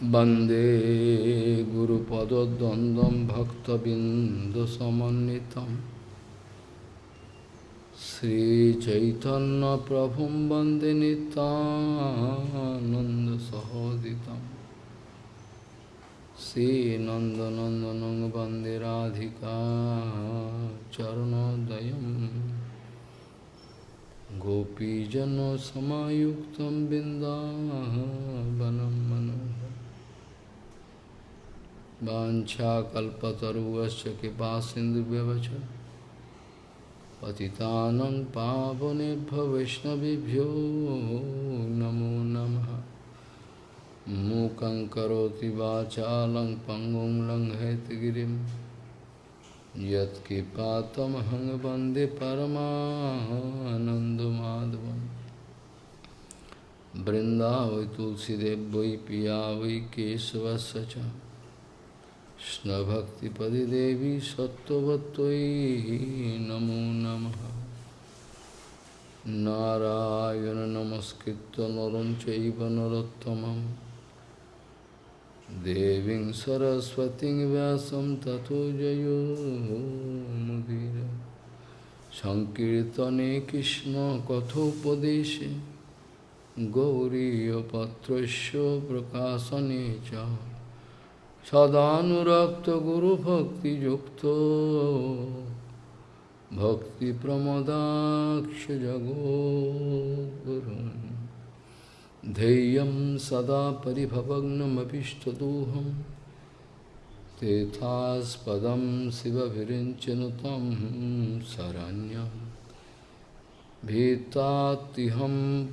Bande Guru Pada Dandam Bhakta Bindasamanitam Sri Chaitanya Prabhu Bande Nitananda Sahoditam. Sri Nanda nanda Bande Radhika Gopi Gopijano Samayuktam Bindavanam Mano मनोहर वाञ्छाकल्पतरुवश्च कृपासिन्धुव्यवच पतितानं पावनेभ्यो वैष्णवभ्यो नमो नमः। मूकं करोति वाचालं पङ्गुं लङ्घयतगिरिम् यत्कृपातमहं वंदे तुलसीदेव वै पिया वै केशवस्य च। কৃষ্ণভক্তিপদে দেবী সত্যবতৈ নমো নম নারায়ণ নমস্কৃত নরম চৈব নরোত্তম দেবী সরস্বতী ব্যাসম তথো জয়োমুদীর সংকীর্তনে কৃষ্ণ কথোপদেশে গৌরীপত্র প্রকাশনে চা सदानुरक्तगुरुभक्तियुक्तो भक्तिप्रमदाक्षजगोगुरुन्। ध्येयं सदा परिभवग्नमभिष्टदोहं तेथास्पदं शिवभिरिञ्चनुतं शरण्यं। भीतात्तिहं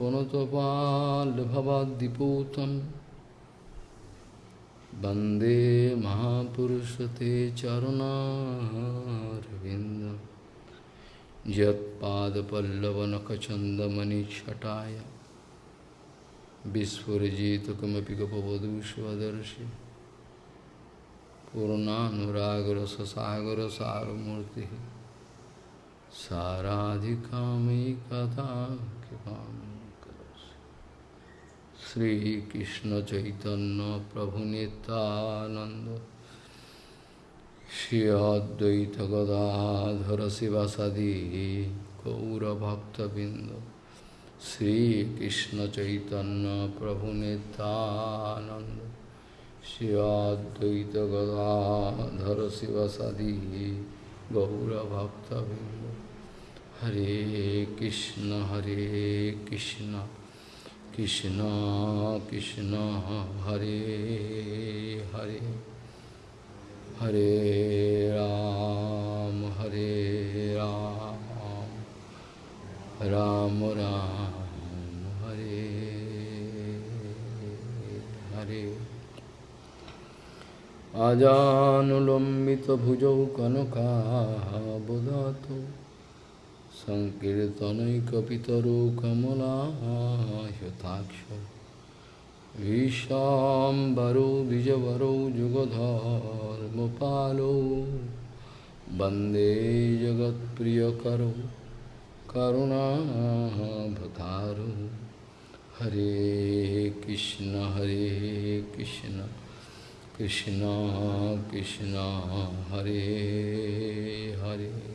Bande Mahapurusate Charunarvindam Jat Pada Pallavanakachandamani Chataya. Visfurajita Kamapi Gapavadu Svadarshi Purna Nuragara Sasagara Saramurti. Saradhikami Katha Kipami साराधिकामयि कथा कृपा श्रीकृष्ण चैतन्य प्रभु नित्यानंद श्री अद्वैत गदाधर शिवसदी गौरभक्तबिंद Sri Krishna Chaitanya Prabhu Nityananda Shri Advaita Gadadhara Sivasadi Gaura Bhakta Bindu Hare Krishna Hare Krishna Krishna Krishna Hare Hare Hare Ram Hare Ram Ram Ram Hare Hare আজানুলম্বিত ভুজৌ কনকা বোধাতো सङ्कीर्तनैकपितरो कमलायताक्ष विशाम्बरो, द्विजवरो, जुगधर्मपालो। वंदे जगत्प्रियकरो, करुणाभतारो। Hare Krishna Hare Krishna Krishna Krishna, Hare Hare.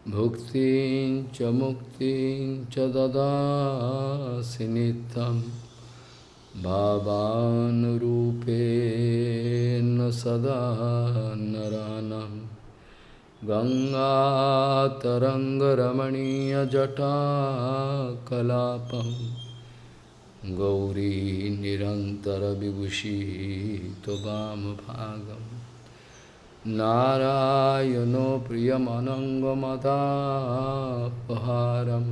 Tava Padupankajam सुरासुरैर्वन्दितो दिव्यरूप भुक्तिं च मुक्तिं च ददासि नित्यं भावानुरूपेण सदा नरानं गङ्गातरङ्गरमणीयजटाकलापम् गौरी निरन्तरविभूषी त्वमभागं नारायणो प्रियमनङ्गमदापहारं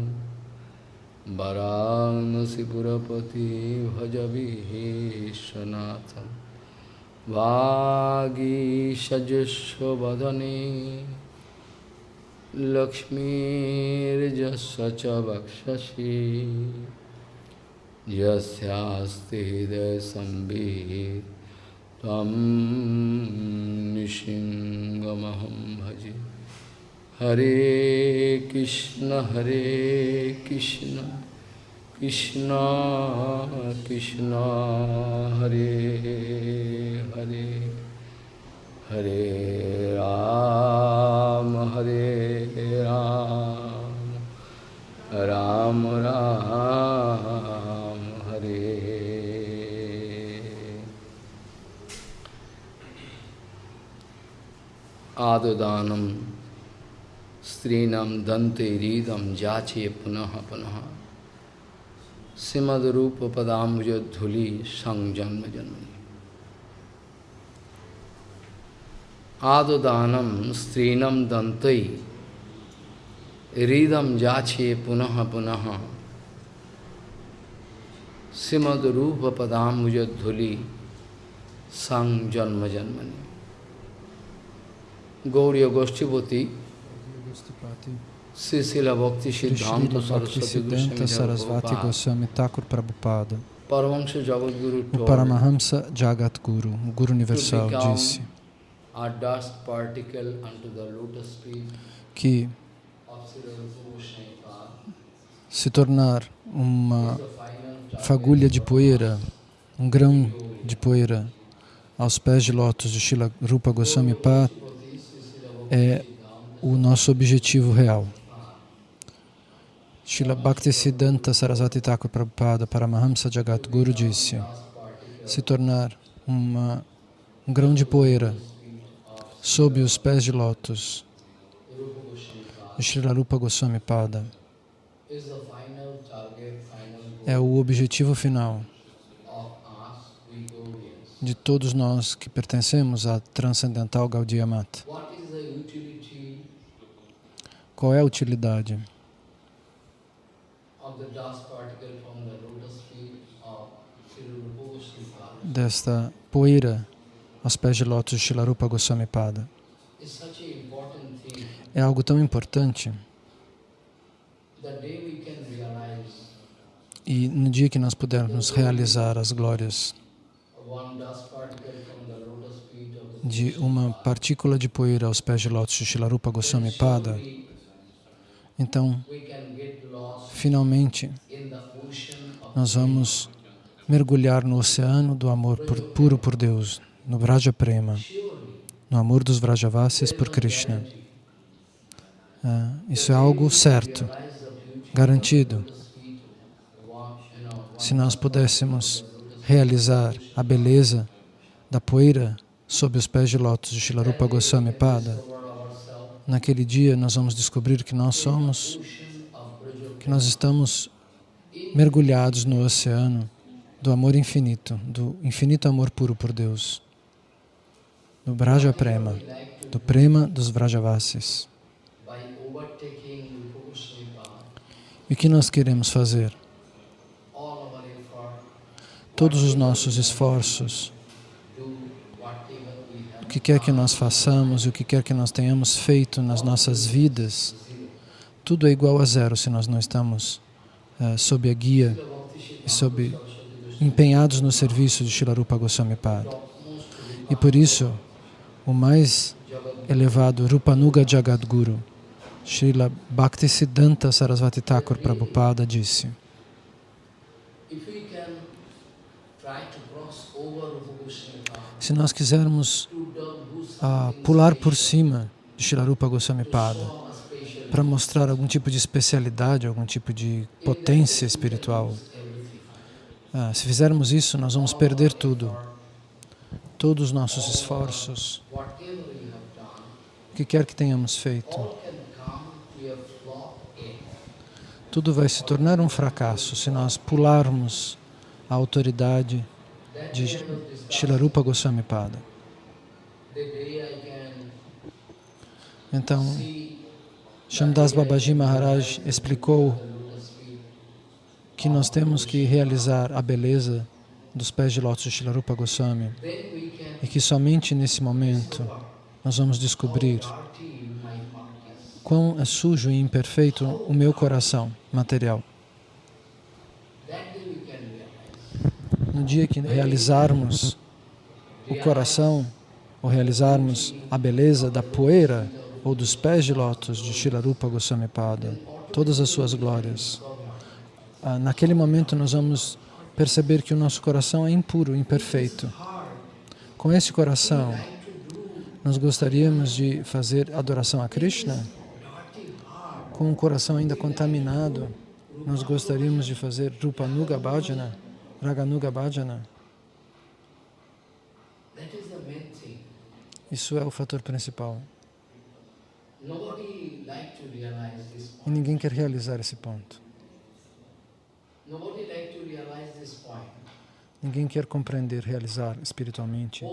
वरानसिपुरपति भजविश्वनाथं वागीषजस्व वदने लक्ष्मीर्जस्व च वक्षसि यस्यास्ति हृदयसंवित् त्वं निशिङ्गमहं भजे हरे कृष्ण हरे कृष्ण कृष्ण कृष्ण हरे हरे हरे राम हरे राम राम राम आददानम स्त्रीणम दंते रीदम जाचे पुनः पुनः। श्रीमद रूप पदाम्बुज धूलि संजन्म जन्मनि आददानम स्त्रीणम दंते रीदम जाचे पुनः पुनः। श्रीमद रूप पदाम्बुज धूलि संजन्म जन्मनि Gauriya Goshtipati, Sisila Bhakti Siddhanta Sarasvati Goswami Thakur Prabhupada. O Paramahamsa Jagat Guru, o Guru Universal, disse. que se tornar uma fagulha de poeira, um grão de poeira aos pés de lótus de Shila Rupa Goswami Pata, é o nosso objetivo real. Srila Bhaktisiddhanta Sarasvati Thakur Prabhupada Paramahamsa Jagat Guru disse se tornar uma, um grão de poeira sob os pés de lótus Srila Rupa Goswami Pada é o objetivo final de todos nós que pertencemos à Transcendental Gaudiya Mata. Qual é a utilidade? Desta poeira aos pés de lótus de Shilarupa Goswami Pada? É algo tão importante. e no dia que nós pudermos realizar as glórias de uma partícula de poeira aos pés de lótus de Shilarupa Goswami Pada, então, finalmente, nós vamos mergulhar no oceano do amor puro por Deus, no Vraja Prema, no amor dos Vrajavasis por Krishna. Ah, isso é algo certo, garantido. Se nós pudéssemos realizar a beleza da poeira sob os pés de lótus de Shilarupa Goswami Pada, naquele dia nós vamos descobrir que nós somos, que nós estamos mergulhados no oceano do amor infinito, do infinito amor puro por Deus, do Braja Prema, do Prema dos Vrajavasis. E o que nós queremos fazer? Todos os nossos esforços, que quer que nós façamos o que quer que nós tenhamos feito nas nossas vidas, tudo é igual a zero se nós não estamos uh, sob a guia e sob, empenhados no serviço de Shilarupa Goswami Pada. E por isso, o mais elevado Rupanuga Jagadguru, Srila Bhaktisiddhanta Sarasvati Thakur Prabhupada disse se nós quisermos a pular por cima de Shilarupa Goswami Pada para mostrar algum tipo de especialidade, algum tipo de potência espiritual. Ah, se fizermos isso, nós vamos perder tudo. Todos os nossos esforços, o que quer que tenhamos feito, tudo vai se tornar um fracasso se nós pularmos a autoridade de Shilarupa Goswami Pada. Então, Shamdas Babaji Maharaj explicou que nós temos que realizar a beleza dos pés de lótus de Shilarupa Goswami e que somente nesse momento nós vamos descobrir quão é sujo e imperfeito o meu coração material. No dia que realizarmos o coração, ou realizarmos a beleza da poeira ou dos pés de lótus de Shilarupa Goswami Pada, todas as suas glórias, ah, naquele momento nós vamos perceber que o nosso coração é impuro, imperfeito. Com esse coração, nós gostaríamos de fazer adoração a Krishna? Com um coração ainda contaminado, nós gostaríamos de fazer Rupanuga Bhajana, Raganuga Bhajana? That is the main thing. Isso é o fator principal. E ninguém quer realizar esse ponto. Ninguém quer compreender, realizar espiritualmente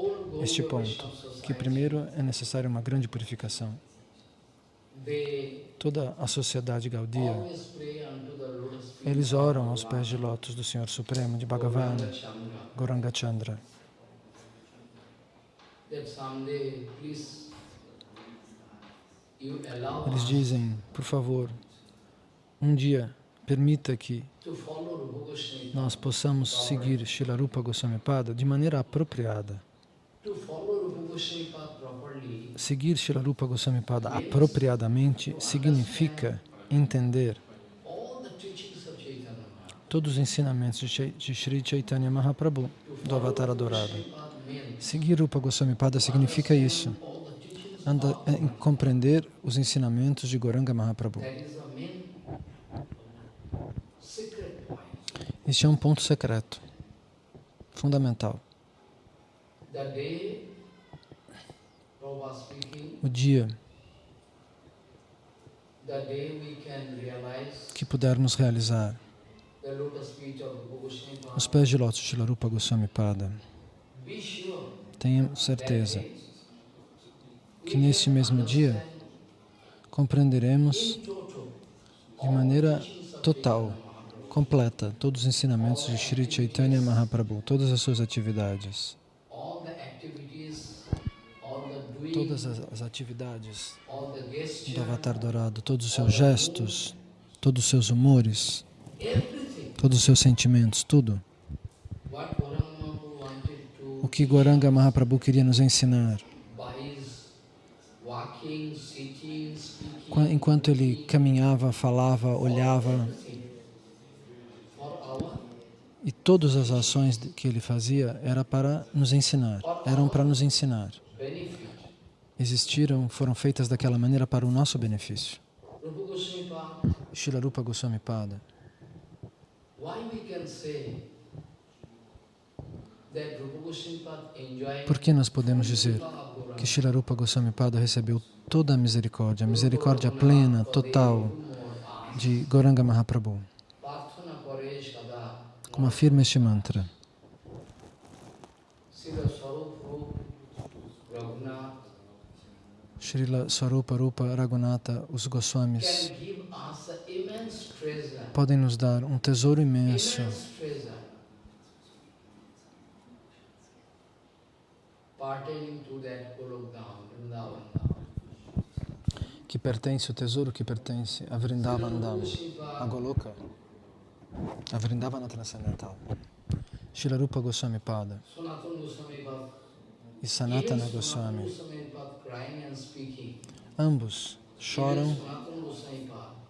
este ponto, que primeiro é necessária uma grande purificação. Toda a sociedade gaudia, eles oram aos pés de lótus do Senhor Supremo, de Bhagavan, Gauranga Eles dizem, por favor, um dia permita que nós possamos seguir Shilarupa Goswami Pada de maneira apropriada. Seguir Shilarupa Goswami Pada apropriadamente significa entender todos os ensinamentos de Sri Chaitanya Mahaprabhu, do Avatar Adorado. Seguir Rupa Goswami Pada significa isso, anda, é, compreender os ensinamentos de Goranga Mahaprabhu. Este é um ponto secreto, fundamental. O dia que pudermos realizar os pés de lótus de Shilarupa Goswami Pada, tenha certeza que nesse mesmo dia compreenderemos de maneira total, completa, todos os ensinamentos de Sri Chaitanya Mahaprabhu, todas as suas atividades, todas as, atividades do Avatar Dourado, todos os seus gestos, todos os seus humores, todos os seus sentimentos, tudo. O que Goranga Mahaprabhu queria nos ensinar. Enquanto ele caminhava, falava, olhava, e todas as ações que ele fazia era para nos ensinar, eram para nos ensinar. Existiram, foram feitas daquela maneira para o nosso benefício. Rupa Goswami Path, Shilarupa Goswami Pada. why we can say that Rupa Goswami Path enjoyed Por que nós podemos dizer que Shilarupa Goswami Pada recebeu toda a misericórdia, a misericórdia plena, total de Goranga Mahaprabhu? Como afirma este mantra? Srila Swarupa Rupa Raghunatha, os Goswamis, podem nos dar um tesouro imenso immense treasure pertaining to that Golok Dham, Vrindavan Dham. Que pertence, o tesouro que pertence? A Vrindavan Dham, a Goloka, a Vrindavana transcendental. Shilarupa Goswami Pada. E Sanatana Goswami, ambos choram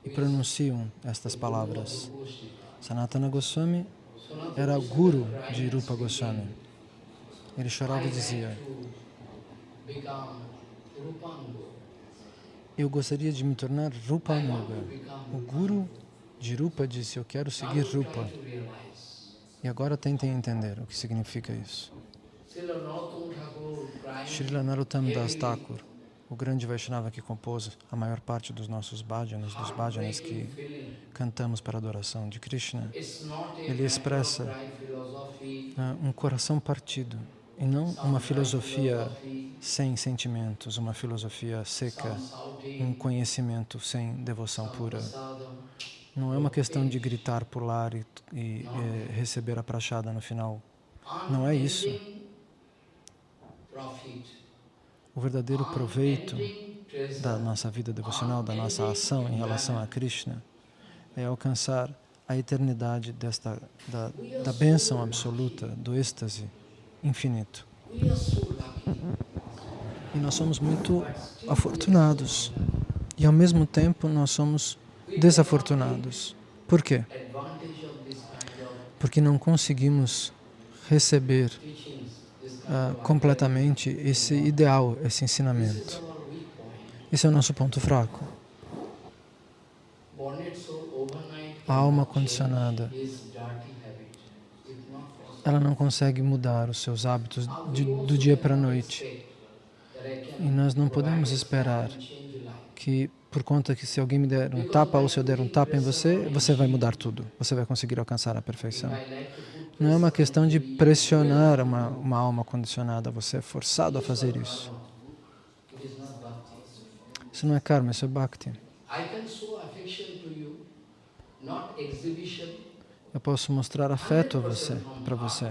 e pronunciam estas palavras. Sanatana Goswami era guru de Rupa Goswami. Ele chorava e dizia. Eu gostaria de me tornar Rupa I want Anuga. to become O guru de Rupa disse: Eu quero seguir Rupa. E agora tentem entender o que significa isso. Srila Narottam Das Thakur, o grande Vaishnava que compôs a maior parte dos nossos bhajanas, dos bhajanas que cantamos para a adoração de Krishna, Ele expressa ah, um coração partido e não uma filosofia sem sentimentos, uma filosofia seca, um conhecimento sem devoção pura. Não é uma questão de gritar, pular e, e, eh, receber a prachada no final. Não é isso. O verdadeiro proveito da nossa vida devocional, da nossa ação em relação a Krishna, é alcançar a eternidade desta, da, da bênção absoluta, do êxtase infinito. E nós somos muito afortunados. E ao mesmo tempo nós somos desafortunados. Por quê? Porque não conseguimos receber uh, completamente esse ideal, esse ensinamento. Esse é o nosso ponto fraco. A alma condicionada, ela não consegue mudar os seus hábitos de, do dia para a noite. E nós não podemos esperar que, por conta que se alguém me der um tapa ou se eu der um tapa em você, você vai mudar tudo. Você vai conseguir alcançar a perfeição. Não é uma questão de pressionar uma, uma alma condicionada, você é forçado a fazer isso. Isso não é karma, isso é bhakti. Eu posso mostrar afeto a você, para você.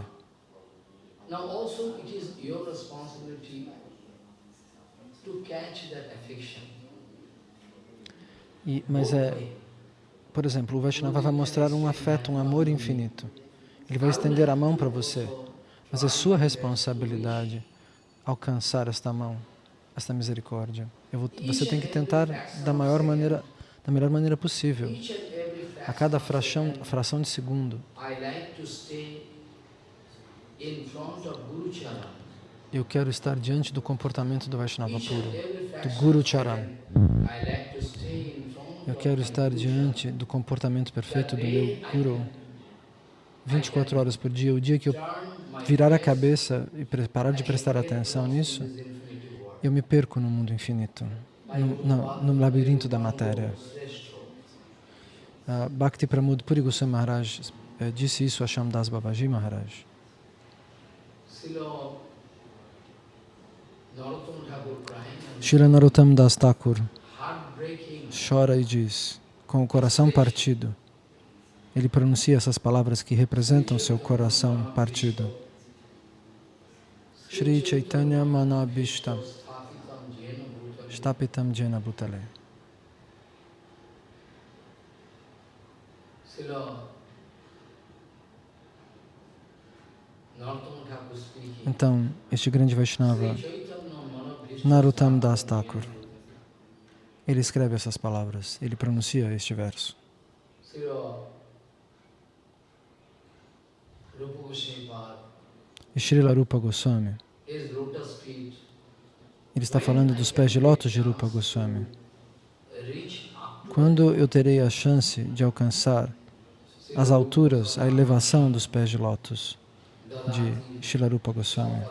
E, mas é, por exemplo, o Vaishnava vai mostrar um afeto, um amor infinito. Ele vai estender a mão para você, mas é sua responsabilidade alcançar esta mão, esta misericórdia. Vou, você tem que tentar da maior maneira, da melhor maneira possível. A cada fração, fração de segundo, eu quero estar diante do comportamento do Vaishnava puro, do Guru Charan. Eu quero estar diante do comportamento perfeito do meu Guru. 24 horas por dia, o dia que eu virar a cabeça e parar de prestar atenção nisso, eu me perco no mundo infinito, no, no, no labirinto da matéria. Uh, Bhakti Pramod Puri Goswami Maharaj uh, disse isso a Shamdas Babaji Maharaj. Shila Narottam Das Thakur chora e diz, com o coração partido, ele pronuncia essas palavras que representam seu coração partido. Shri Chaitanya Manabhishtam Stapitam Jena Bhutale. Então, este grande Vaishnava, Narottam Das Thakur, ele escreve essas palavras, ele pronuncia este verso. Srila Rupa Goswami, ele está falando dos pés de lótus de Rupa Goswami. Quando eu terei a chance de alcançar as alturas, a elevação dos pés de lótus de Srila Rupa Goswami.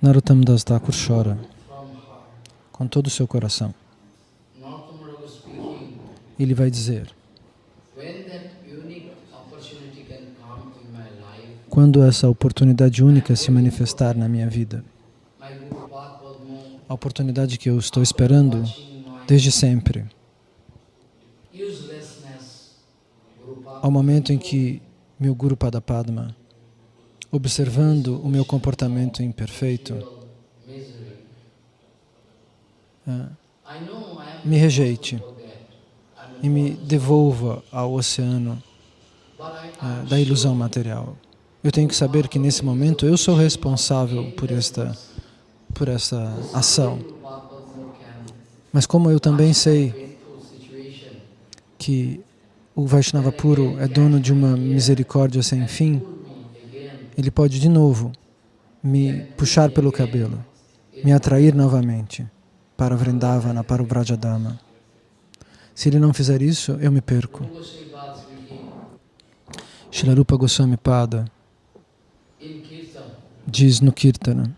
Narottam Das Thakur chora com todo o seu coração ele vai dizer, quando essa oportunidade única se manifestar na minha vida, a oportunidade que eu estou esperando desde sempre, ao momento em que meu Guru Padapadma, observando o meu comportamento imperfeito, ah, me rejeite e me devolva ao oceano uh, da ilusão material. Eu tenho que saber que nesse momento eu sou responsável por esta, por esta ação. Mas como eu também sei que o Vaishnava puro é dono de uma misericórdia sem fim, ele pode de novo me puxar pelo cabelo, me atrair novamente para Vrindavana, para o Vrajadama. Se ele não fizer isso, eu me perco. Shilarupa Goswami Pada diz no Kirtana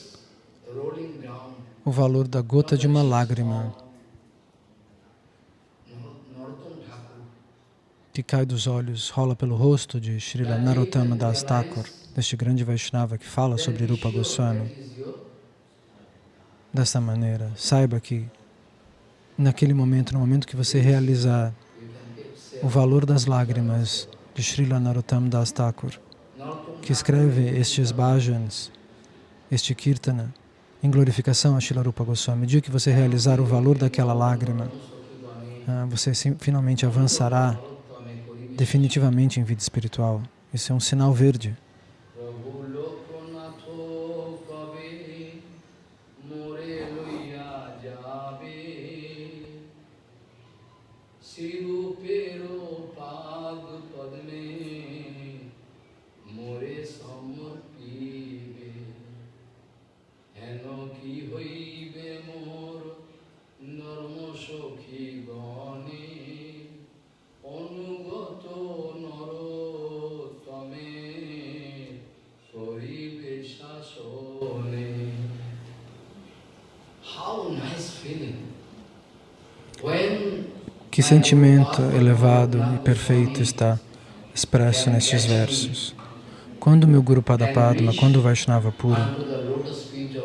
o valor da gota de uma lágrima. Que cai dos olhos, rola pelo rosto de Srila Narottama Das Thakur, deste grande Vaishnava que fala sobre Rupa Goswami. Desta maneira, saiba que naquele momento, no momento que você realizar o valor das lágrimas de Srila Narottam Das Thakur, que escreve estes bhajans, este kirtana, em glorificação a Srila Rupa Goswami. O que você realizar o valor daquela lágrima, ah, você finalmente avançará definitivamente em vida espiritual. Isso é um sinal verde. Que sentimento elevado e perfeito está expresso nestes versos. Quando meu Guru Padapadma, quando o Vaishnava puro,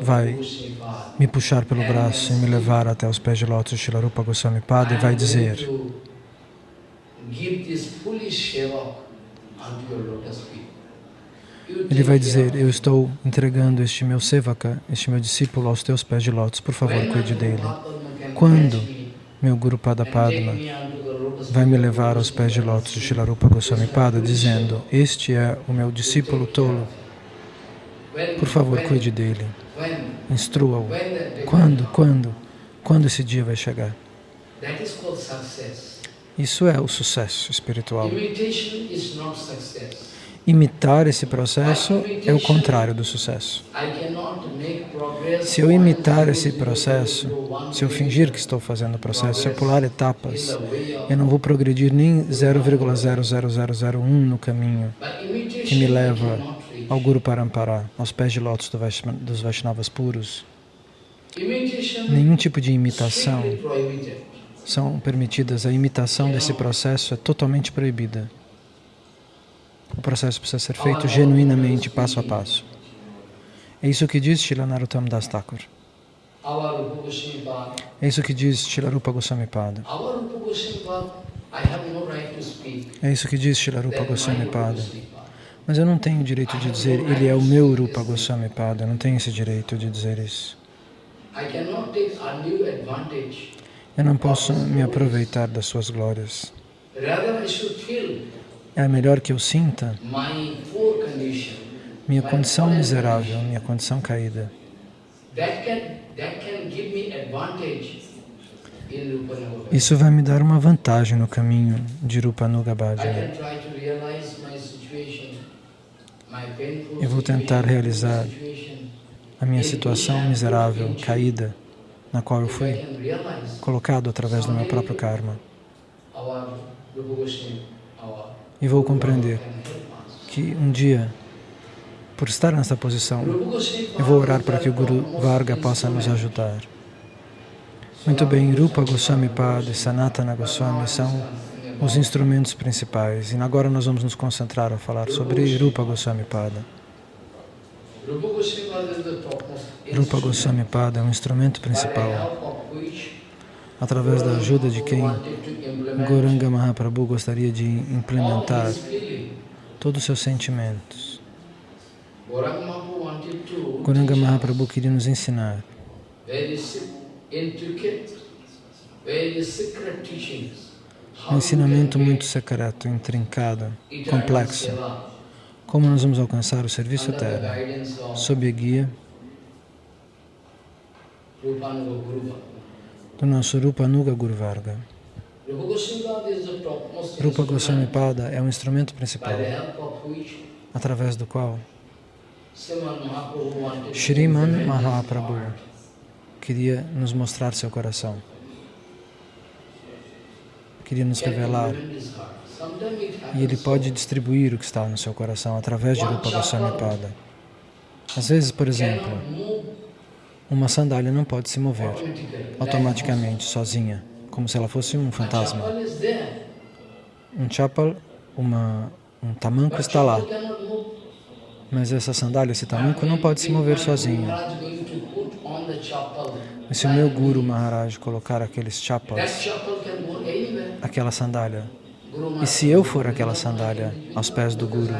Vai. Me puxar pelo braço e me levar até os pés de lótus de Shilarupa Goswami Pada e vai dizer Ele vai dizer, eu estou entregando este meu sevaka, este meu discípulo aos teus pés de lótus, por favor, cuide dele. Quando meu Guru the lotus vai me levar aos pés de lótus de Shilarupa Goswami Pada, dizendo, este é o meu discípulo tolo, por favor, cuide dele, instrua-o. Quando, quando, quando esse dia vai chegar? Isso é o sucesso espiritual. Imitar esse processo é o contrário do sucesso. Se eu imitar esse processo, se eu fingir que estou fazendo o processo, se eu pular etapas, eu não vou progredir nem 0,00001 no caminho que me leva ao Guru Parampara, aos pés de lótus dos Vaishnavas puros. Nenhum tipo de imitação são permitidas. A imitação desse processo é totalmente proibida. O processo precisa ser feito genuinamente, passo a passo. É isso que diz Shila Narottam Das Thakur. É isso que diz Shilarupa Goswami Pada. É isso que diz Shilarupa Goswami Pada. Mas eu não tenho o direito de dizer ele é o meu Rupa Goswami Pada. Eu não tenho esse direito de dizer isso. Eu não posso me aproveitar das suas glórias. É melhor que eu sinta minha condição miserável, minha condição caída. Isso vai me dar uma vantagem no caminho de Rupa Nuga I Bhajana. Eu vou tentar realizar. A minha situação miserável, caída, na qual eu fui colocado através do meu próprio karma. E vou compreender que um dia, por estar nessa posição, eu vou orar para que o Guru Varga possa nos ajudar. Muito bem, Rupa Goswami Pada e Sanatana Goswami são os instrumentos principais. E agora nós vamos nos concentrar a falar sobre Rupa Goswami Pada. Rupa Goswami Pada é um instrumento principal, através da ajuda de quem Goranga Mahaprabhu gostaria de implementar todos os seus sentimentos. Gauranga Mahaprabhu wanted to Goranga Mahaprabhu queria nos ensinar. Um ensinamento muito secreto, intrincado, complexo. Como nós vamos alcançar o serviço eterno? sob a guia Rupanuga do nosso Rupa Nuga Guru Varga. Rupa Goswami Pada é um instrumento principal através do qual Sriman Mahaprabhu wanted to Shriman Mahaprabhu queria nos mostrar seu coração. Queria nos revelar. E ele pode distribuir o que está no seu coração através de Rupa Goswami Pada. Às vezes, por exemplo, uma sandália não pode se mover automaticamente, sozinha, como se ela fosse um fantasma. Um chapal, uma, um tamanco está lá, mas essa sandália, esse tamanco, não pode se mover sozinho. E se o meu Guru Maharaj colocar aqueles chapals, aquela sandália, e se eu for aquela sandália aos pés do Guru,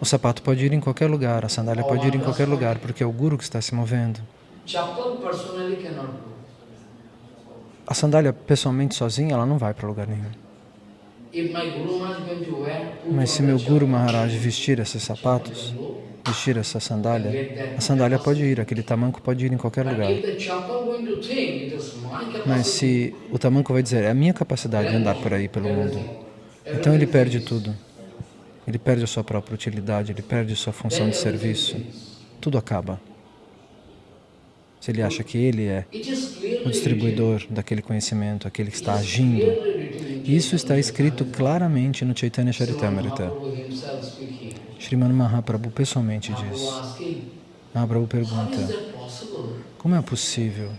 o sapato pode ir em qualquer lugar, a sandália pode ir em qualquer lugar, porque é o Guru que está se movendo. A sandália, pessoalmente, sozinha, ela não vai para lugar nenhum. Mas se meu Guru Maharaj vestir esses sapatos, vestir essa sandália, a sandália pode ir, aquele tamanco pode ir em qualquer lugar. Mas se o tamanco vai dizer, é a minha capacidade de andar por aí pelo mundo, então ele perde tudo. Ele perde a sua própria utilidade, ele perde a sua função de serviço. Tudo acaba. Se ele acha que ele é o distribuidor daquele conhecimento, aquele que está agindo. Isso está escrito claramente no Chaitanya Charitamrita. Sriman Mahaprabhu pessoalmente diz. Mahaprabhu pergunta, como é possível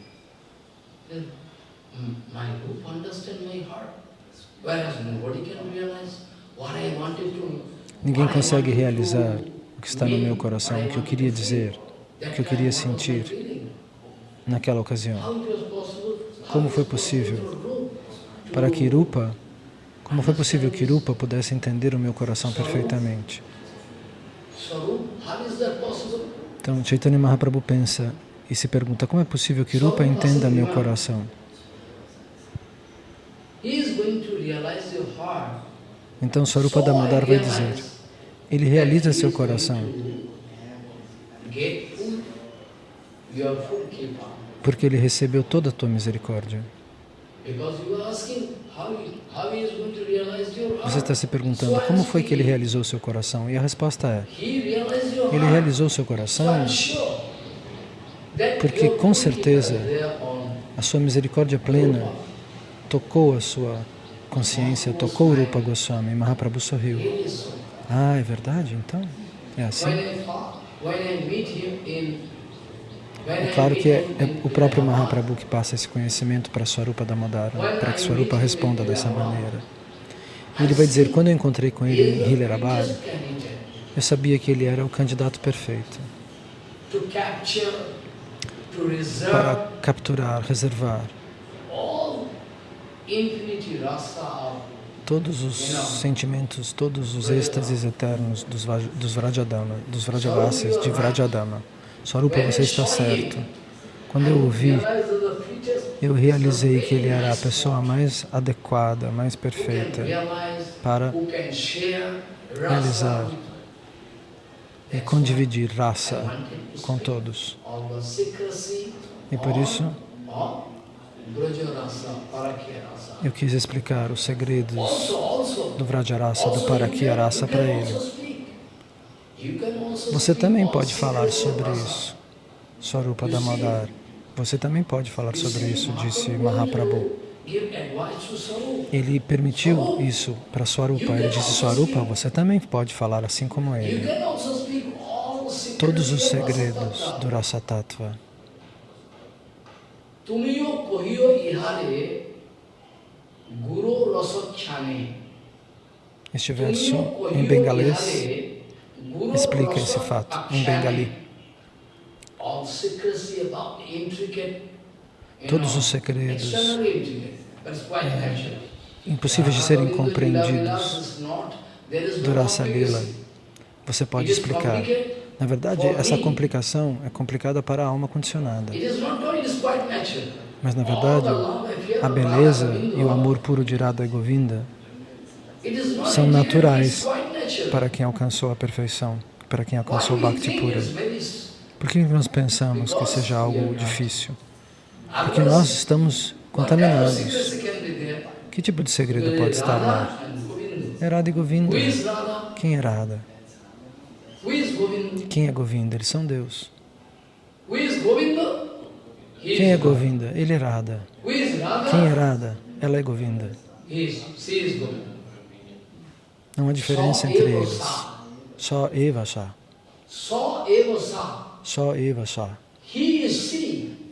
Ninguém consegue realizar o que está no meu coração, o que eu queria dizer, o que eu queria sentir naquela ocasião. Como foi possível para que Rupa, como foi possível que Rupa pudesse entender o meu coração perfeitamente? Então, Chaitanya Mahaprabhu pensa e se pergunta, como é possível que Rupa entenda meu coração? Então Swarupa Damodar vai dizer, ele realiza seu coração porque ele recebeu toda a tua misericórdia. Você está se perguntando como foi que ele realizou seu coração? E a resposta é, ele realizou seu coração porque com certeza a sua misericórdia plena tocou a sua consciência, tocou Rupa Goswami. Mahaprabhu sorriu. Ah, é verdade? Então, é assim? É claro que é, é, o próprio Mahaprabhu que passa esse conhecimento para Swarupa Damodara, para que Swarupa responda dessa maneira. Ele vai dizer, quando eu encontrei com ele em Hilarabad, eu sabia que ele era o candidato perfeito para capturar, reservar todos os sentimentos, todos os êxtases eternos dos, dos Vrajadama, dos Vrajavasis, de Vrajadama. Swarupa, você está certo. Quando eu ouvi, eu realizei que ele era a pessoa mais adequada, mais perfeita para realizar e condividir raça com todos. E por isso, eu quis explicar os segredos do Vrajarasa, do Parakyarasa para ele. Você também pode falar sobre isso, Swarupa Damodar. Você também pode falar sobre isso, disse Mahaprabhu. Ele permitiu isso para Swarupa. Ele disse, Swarupa, você também pode falar assim como ele. Todos os segredos do Rasa Tattva. Este verso em bengalês explica esse fato, em bengali. Todos os segredos é, impossíveis de serem compreendidos do Rasa Lila, você pode explicar. Na verdade, essa complicação é complicada para a alma condicionada. Mas, na verdade, a beleza e o amor puro de Radha e Govinda são naturais para quem alcançou a perfeição, para quem alcançou o Bhakti pura. Por que nós pensamos que seja algo difícil? Porque nós estamos contaminados. Que tipo de segredo pode estar lá? É Radha e Govinda. Quem é Radha? Quem é Govinda? Eles são Deus. Quem é Govinda? Ele é Radha? Quem é Radha? Ela é Govinda. He is, she is Govinda. Não há diferença entre eles. Só Eva Sá. Só Eva Sá.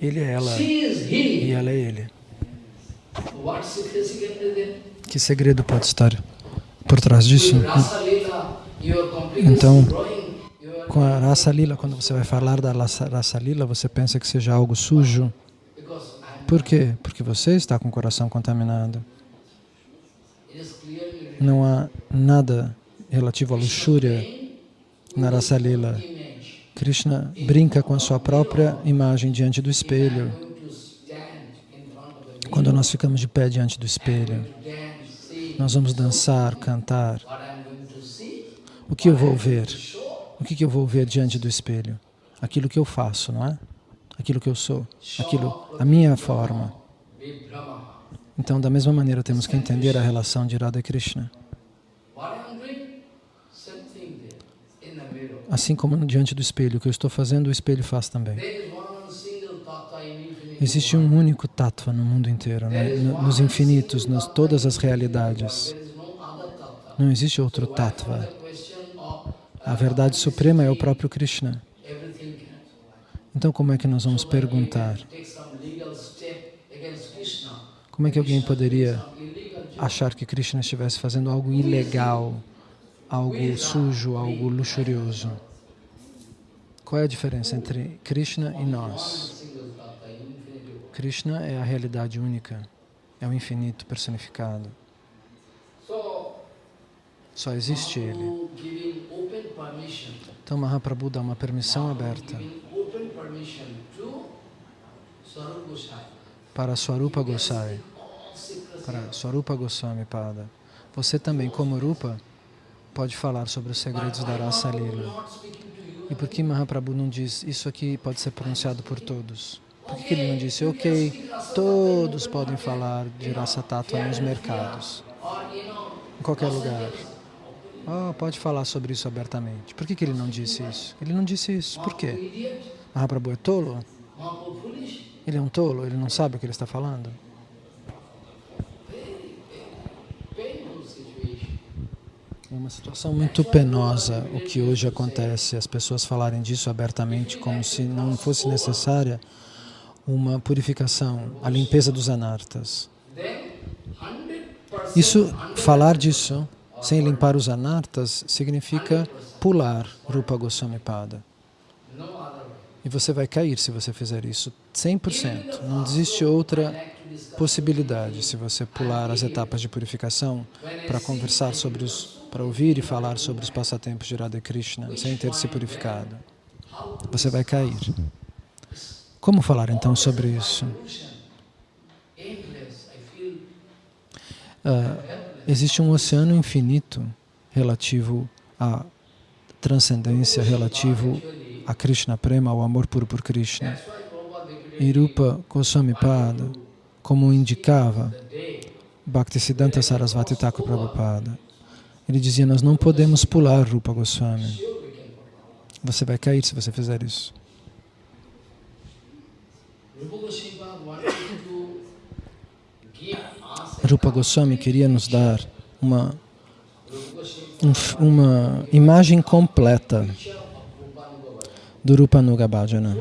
Ele é ela e ela é ele. Que segredo pode estar por trás disso? Então, Com a Rasa Lila, quando você vai falar da Rasa Rasa Lila, você pensa que seja algo sujo. Por quê? Porque você está com o coração contaminado. Não há nada relativo à luxúria na Rasa Lila. image. Krishna brinca com a sua própria imagem diante do espelho. Quando nós ficamos de pé diante do espelho, nós vamos dançar, cantar. O que eu vou ver? O que eu vou ver diante do espelho? Aquilo que eu faço, não é? Aquilo que eu sou, aquilo, a minha forma. Então, da mesma maneira, temos que entender a relação de Radha e Krishna. Assim como diante do espelho, o que eu estou fazendo, o espelho faz também. Existe um único tattva no mundo inteiro, né? No- nos infinitos, nas todas as realidades. Não existe outro tattva. A verdade suprema é o próprio Krishna. Então, como é que nós vamos perguntar? Como é que alguém poderia achar que Krishna estivesse fazendo algo ilegal, algo sujo, algo luxurioso? Qual é a diferença entre Krishna e nós? Krishna é a realidade única, é o infinito personificado. So, Só existe Ele. Então Mahaprabhu dá uma permissão aberta para Swarupa secrecy. para Swarupa Goswami Pada. Você também, como Rupa, pode falar sobre os segredos da raça Lila. E por que Mahaprabhu não diz isso aqui pode ser pronunciado por todos? Por que ele não disse, ok, todos podem falar de raça tátua nos mercados, em qualquer lugar? Oh, pode falar sobre isso abertamente. Por que, que ele não disse isso? Ele não disse isso. Por quê? Mahaprabhu é tolo? Ele é um tolo? Ele não sabe o que ele está falando? É uma situação muito penosa o que hoje acontece, as pessoas falarem disso abertamente como se não fosse necessária uma purificação, a limpeza dos anartas. Then, 100% Isso, falar disso sem limpar os anartas significa pular Rupa Goswami Pada. E você vai cair se você fizer isso, 100%. Não existe outra possibilidade se você pular as etapas de purificação para conversar sobre os, para ouvir e falar sobre os passatempos de Radha Krishna sem ter se purificado. Você vai cair. Como falar então sobre isso? Ah, existe um oceano infinito relativo à transcendência, relativo a Krishna Prema, ao amor puro por Krishna. E Rupa Goswami Pada, como indicava Bhaktisiddhanta Sarasvati Thakur Prabhupada, ele dizia, nós não podemos pular Rupa Goswami. Você vai cair se você fizer isso. Rupa Goswami queria nos dar uma, um uma imagem completa Rupanuga do Rupa Nuga Bhajana.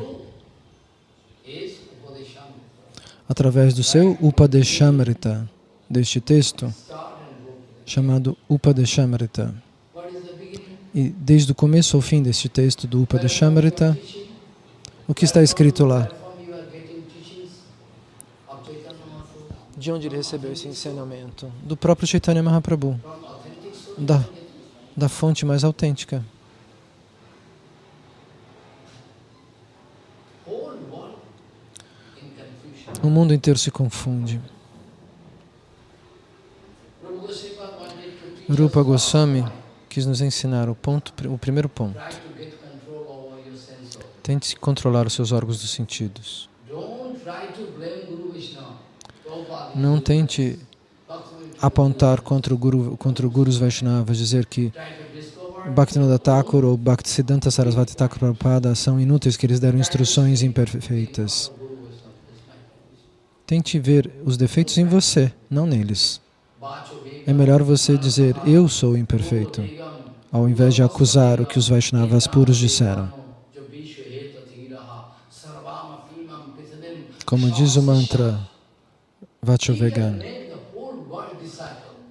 Através do seu Upadeshamrita, deste texto, chamado Upadeshamrita. E desde o começo ao fim deste texto do Upadeshamrita, o que está escrito lá? De onde ele recebeu esse ensinamento? Do próprio Chaitanya Mahaprabhu, da, da fonte mais autêntica. O mundo inteiro se confunde. Rupa Goswami quis nos ensinar o, ponto, o primeiro ponto. Tente controlar os seus órgãos dos sentidos. Não tente apontar contra o Guru, contra o Gurus Vaishnavas, dizer que Bhaktivinoda Thakur ou Bhaktisiddhanta Sarasvati Thakur Prabhupada são inúteis, que eles deram instruções imperfeitas. Tente ver os defeitos em você, não neles. É melhor você dizer, eu sou imperfeito, ao invés de acusar o que os Vaishnavas puros disseram. Como diz o mantra Vachovegan,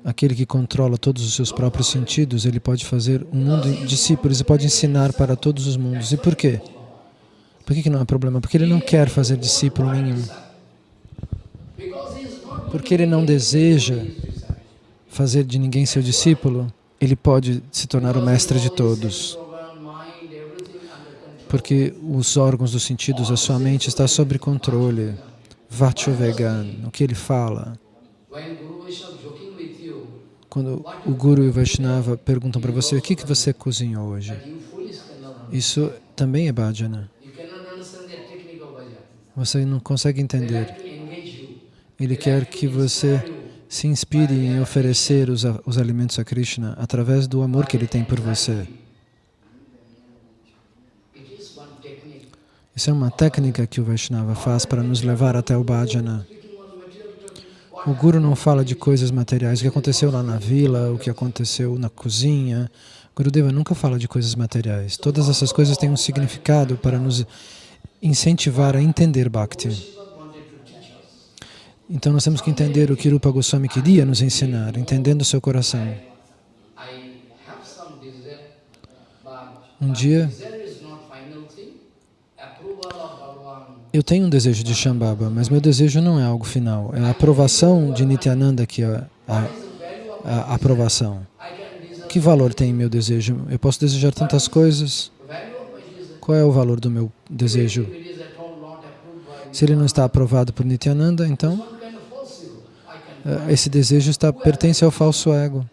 aquele que controla todos os seus próprios sentidos, ele pode fazer um mundo de discípulos e pode ensinar para todos os mundos. E por quê? Por que, que não é problema? Porque ele não quer fazer discípulo nenhum. Porque ele não deseja fazer de ninguém seu discípulo, ele pode se tornar o mestre de todos porque os órgãos dos sentidos, a sua mente está sob controle. Vachovegan, o que ele fala. Quando o Guru e o Vaishnava perguntam para você, o que, que você cozinhou hoje? Isso também é bhajana. Você não consegue entender. Ele quer que você se inspire em oferecer os, os alimentos a Krishna através do amor que ele tem por você. Isso é uma técnica que o Vaishnava faz para nos levar até o bhajana. O Guru não fala de coisas materiais, o que aconteceu lá na vila, o que aconteceu na cozinha. Gurudeva nunca fala de coisas materiais. Todas essas coisas têm um significado para nos incentivar a entender Bhakti. Então nós temos que entender o que Rupa Goswami queria nos ensinar, entendendo o seu coração. Um dia, eu tenho um desejo de Shambhava, mas meu desejo não é algo final. É a aprovação de Nityananda que é a, a, aprovação. Que valor tem meu desejo? Eu posso desejar tantas coisas. Qual é o valor do meu desejo? Se ele não está aprovado por Nityananda, então esse desejo está, pertence ao falso ego.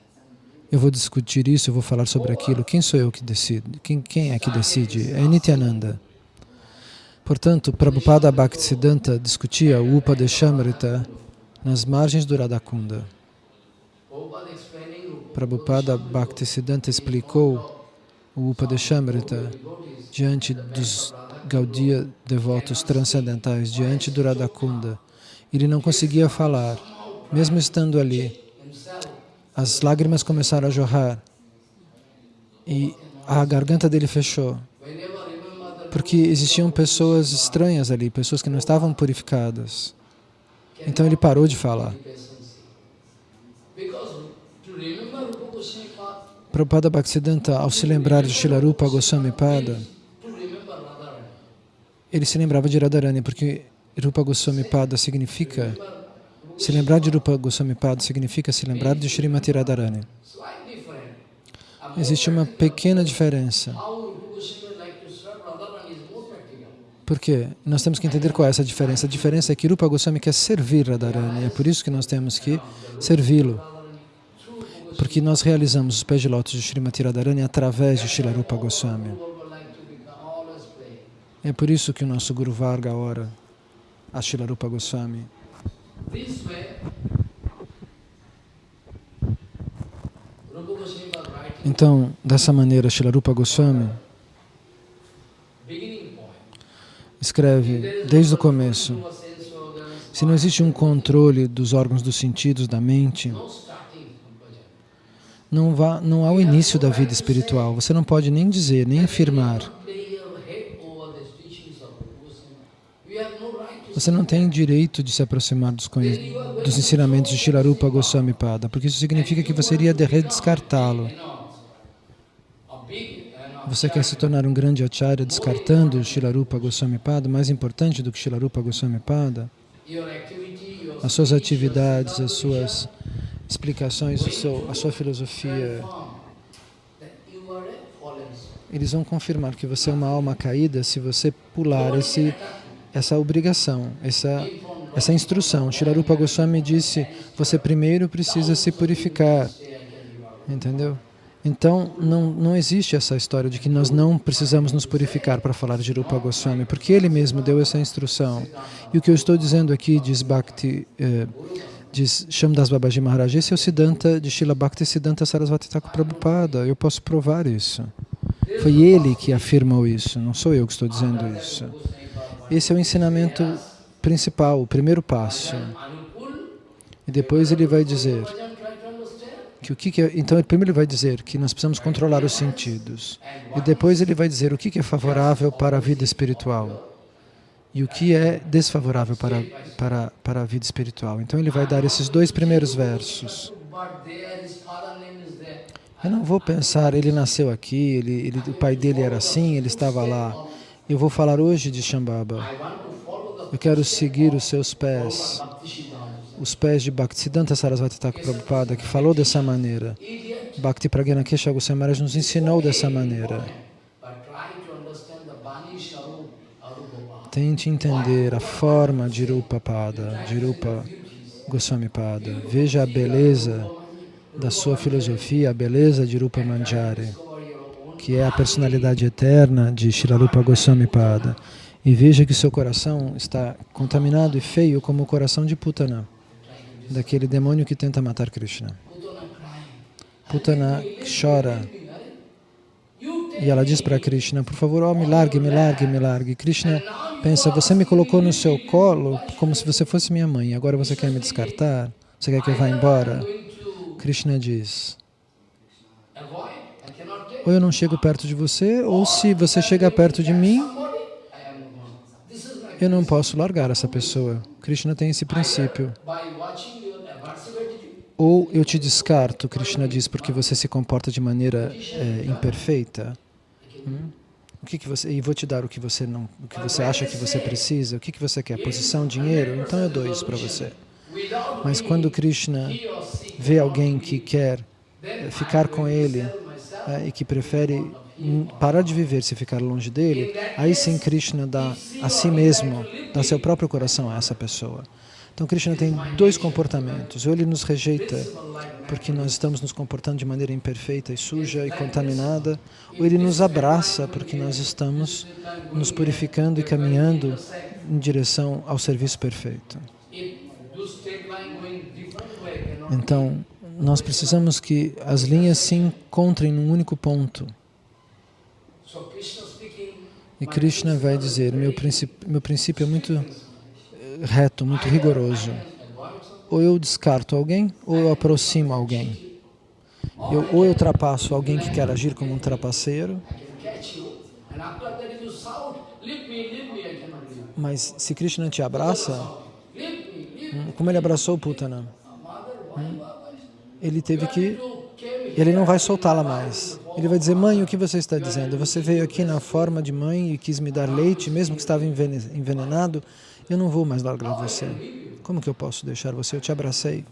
Eu vou discutir isso, eu vou falar sobre aquilo. Quem sou eu que decido? Quem, quem é que decide? É Nityananda. Portanto, Prabhupada Bhaktisiddhanta discutia o Upadeshamrita nas margens do Radhakunda. Prabhupada Bhaktisiddhanta explicou o Upadeshamrita diante dos Gaudiya devotos transcendentais, diante do Radhakunda. Ele não conseguia falar, mesmo estando ali. As lágrimas começaram a jorrar e a garganta dele fechou porque existiam pessoas estranhas ali, pessoas que não estavam purificadas. Então ele parou de falar. Prabhupada Bhaktisiddhanta, ao se lembrar de Shilarupa Goswami Pada, ele se lembrava de Radharani, porque Rupa Goswami Pada significa, se lembrar de Rupa Goswami Pada significa se lembrar de Srimati Radharani. Existe uma pequena diferença. Porque nós temos que entender qual é essa diferença. A diferença é que Rupa Goswami quer servir Radharani, é por isso que nós temos que servi-lo. Porque nós realizamos os pés de lótus de Srimati Radharani através de Srila Rupa Goswami. É por isso que o nosso Guru Varga ora a Srila Rupa Goswami. Então, dessa maneira, Srila Rupa Goswami escreve desde o começo, se não existe um controle dos órgãos dos sentidos, da mente, não, vá, não há o início da vida espiritual. Você não pode nem dizer, nem afirmar. Você não tem direito de se aproximar dos, dos ensinamentos de Shilarupa Goswami Pada, porque isso significa que você iria descartá-lo. Você quer se tornar um grande acharya descartando Shilarupa Goswami Pada, mais importante do que Shilarupa Goswami Pada? As suas atividades, as suas explicações, seu, a sua filosofia, eles vão confirmar que você é uma alma caída se você pular esse, essa obrigação, essa, essa instrução. Shilarupa Goswami disse, você primeiro precisa se purificar, entendeu? Então, não, não existe essa história de que nós não precisamos nos purificar para falar de Rupa Goswami, porque ele mesmo deu essa instrução. E o que eu estou dizendo aqui, diz Bhakti, eh, diz Shamdas Babaji Maharaj, esse é o Siddhanta de Srila Bhakti Siddhanta Sarasvati Thakur Prabhupada, eu posso provar isso. Foi ele que afirmou isso, não sou eu que estou dizendo isso. Esse é o ensinamento principal, o primeiro passo. E depois ele vai dizer que o que, que é, então primeiro ele vai dizer que nós precisamos controlar os sentidos e depois ele vai dizer o que, que é favorável para a vida espiritual e o que é desfavorável para, para, para a vida espiritual. Então ele vai dar esses dois primeiros versos. Eu não vou pensar, ele nasceu aqui, ele, ele, o pai dele era assim, ele estava lá. Eu vou falar hoje de Shambhava. Eu quero seguir os seus pés, os pés de Bhaktisiddhanta Sarasvati Thakur Prabhupada, que falou dessa maneira. Bhakti Pragyana Kesha Goswami Maharaj nos ensinou dessa maneira. Tente entender a forma de Rupa Pada, de Rupa Goswami Pada. Veja a beleza da sua filosofia, a beleza de Rupa Manjari, que é a personalidade eterna de Shirarupa Goswami Pada. E veja que seu coração está contaminado e feio como o coração de Putana, daquele demônio que tenta matar Krishna. Putana chora e ela diz para Krishna, por favor, oh, me largue, me largue, me largue. Krishna pensa, você me colocou no seu colo como se você fosse minha mãe, agora você quer me descartar? Você quer que eu vá embora? Krishna diz, ou eu não chego perto de você, ou se você chega perto de mim, eu não posso largar essa pessoa. Krishna tem esse princípio. Ou eu te descarto, Krishna diz, porque você se comporta de maneira é, imperfeita. Hum? O que que você, e vou te dar o que você não, o que você acha que você precisa. O que que você quer? Posição, dinheiro? Então eu dou isso para você. Mas quando Krishna vê alguém que quer eh, ficar com ele é, e que prefere parar de viver se ficar longe dele, aí sim Krishna dá a si mesmo, dá seu próprio coração a essa pessoa. Então Krishna tem dois comportamentos. Ou ele nos rejeita porque nós estamos nos comportando de maneira imperfeita e suja e contaminada, ou ele nos abraça porque nós estamos nos purificando e caminhando em direção ao serviço perfeito. Então, nós precisamos que as linhas se encontrem num único ponto. E Krishna vai dizer, meu princípio, meu princípio é muito eh, reto, muito rigoroso. Ou eu descarto alguém, ou eu aproximo alguém. Eu, ou eu ultrapasso alguém que quer agir como um trapaceiro, mas se Krishna te abraça, hum, como ele abraçou Putana, ele teve que... Ele não vai soltá-la mais. Ele vai dizer, mãe, o que você está dizendo? Você veio aqui na forma de mãe e quis me dar leite, mesmo que estava envenenado, eu não vou mais largar você. Como que eu posso deixar você? Eu te abracei.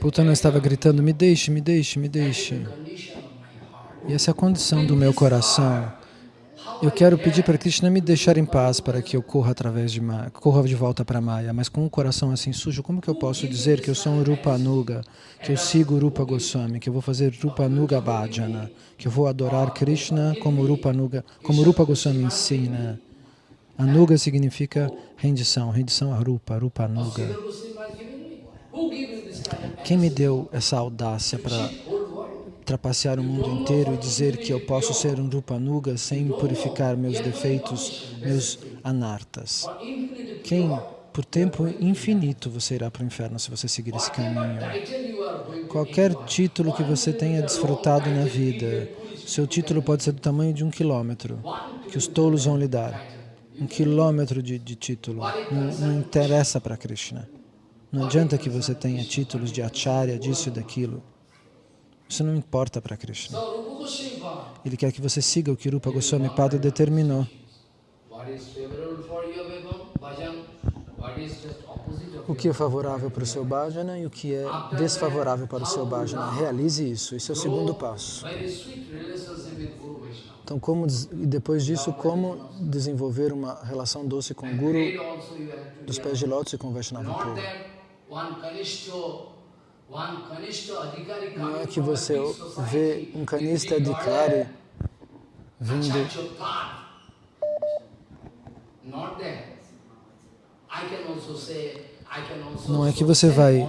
Putana estava gritando, me deixe, me deixe, me deixe. E essa é a condição do meu coração. Eu quero pedir para Krishna me deixar em paz para que eu corra através de Maya, corra de volta para Maya, mas com um coração assim sujo, como que eu posso dizer que eu sou um Rupa Anuga, que eu sigo Rupa Goswami, que eu vou fazer Rupa Anuga Bhajana, que eu vou adorar Krishna como Rupa Anuga, como Rupa Goswami ensina. Anuga significa rendição, rendição a Rupa, Rupa Anuga. Quem me deu essa audácia para trapacear o mundo inteiro e dizer que eu posso ser um Rupanuga sem purificar meus defeitos, meus anartas? Quem, por tempo infinito, você irá para o inferno se você seguir esse caminho? Qualquer título que você tenha desfrutado na vida, seu título pode ser do tamanho de um quilômetro, que os tolos vão lhe dar. Um quilômetro de, de título. Não, não interessa para Krishna. Não adianta que você tenha títulos de acharya, disso e daquilo. Isso não importa para Krishna. Ele quer que você siga o que Rupa Goswami Pada determinou. O que é favorável para o seu bhajana e o que é desfavorável para o seu bhajana. Realize isso, esse é o segundo passo. Então, como, depois disso, como desenvolver uma relação doce com o Guru dos pés de lótus e com o Vaishnava puro. Não é que você vê um canista adhikari vindo Não é que você vai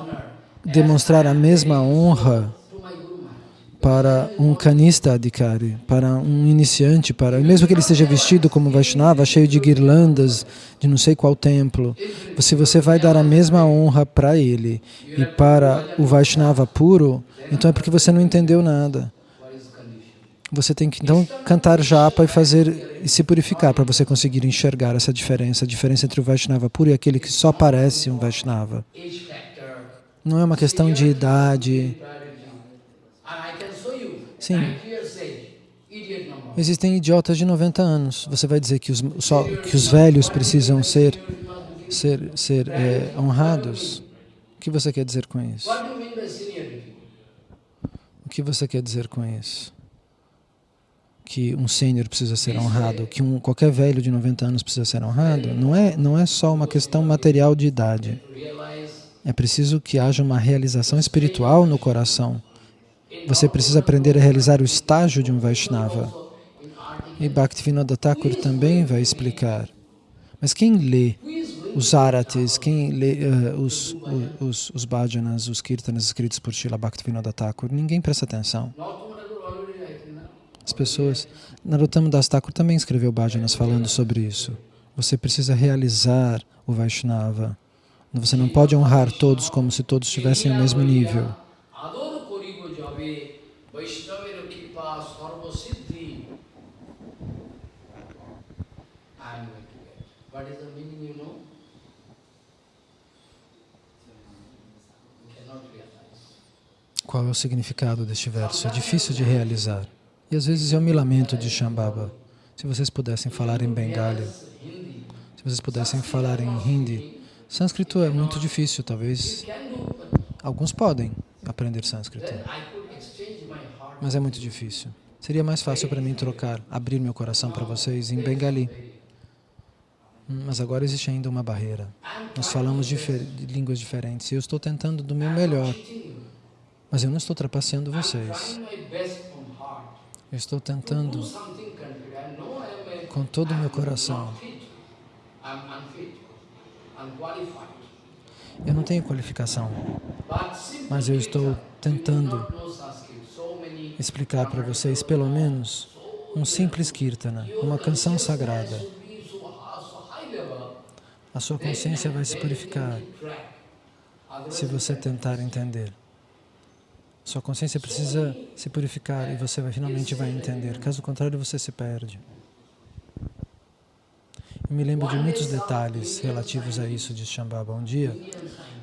demonstrar a mesma honra to my Guru Maharaj. Para um canista adhikari, para um iniciante, para mesmo que ele esteja vestido como Vaishnava, cheio de guirlandas de não sei qual templo, se você vai dar a mesma honra para ele e para o Vaishnava puro, então é porque você não entendeu nada. Você tem que então cantar japa e fazer e se purificar para você conseguir enxergar essa diferença, a diferença entre o Vaishnava puro e aquele que só parece um Vaishnava. Não é uma questão de idade. priority. And I can show you, Sim. 90 years age, idiot number. Existem idiotas de 90 anos. Você vai dizer que os, só, que os velhos precisam ser, ser, ser é, honrados? O que você quer dizer com isso? O que você quer dizer com isso? Que um sênior precisa ser honrado, que um, qualquer velho de 90 anos precisa ser honrado? Não é, não é só uma questão material de idade. É preciso que haja uma realização espiritual no coração. Você precisa aprender a realizar o estágio de um Vaishnava. E Bhaktivinoda Thakur também vai explicar. Mas quem lê os aratis, quem lê eh, os, os, os bhajanas, os kirtanas escritos por Srila Bhaktivinoda Thakur, ninguém presta atenção. As pessoas... Narottama Das Thakur também escreveu bhajanas falando sobre isso. Você precisa realizar o Vaishnava. Você não pode honrar todos como se todos estivessem ao mesmo nível. Ador koribo jabe, Vaishnavira kripa sarva siddhi. I am going to get. What is the meaning, you know? You cannot realize. Qual é o significado deste verso? É difícil de realizar. E às vezes eu me lamento de Shambhava. Se vocês pudessem falar em Bengali, se vocês pudessem falar em Hindi, sânscrito é muito difícil, talvez alguns podem aprender sânscrito, mas é muito difícil. Seria mais fácil para mim trocar, abrir meu coração para vocês em Bengali. Hum, Mas agora existe ainda uma barreira. Nós falamos de línguas diferentes e eu estou tentando do meu melhor, mas eu não estou trapaceando vocês. Eu estou Do tentando com todo o meu coração. Eu não tenho qualificação, mas eu estou tentando explicar para vocês pelo menos um simples kirtana, uma canção sagrada. A sua consciência vai se purificar se você tentar entender. Sua consciência precisa se purificar e você vai, finalmente vai entender. Caso contrário, você se perde. Eu me lembro de muitos detalhes relativos a isso de Shambhava. Um dia,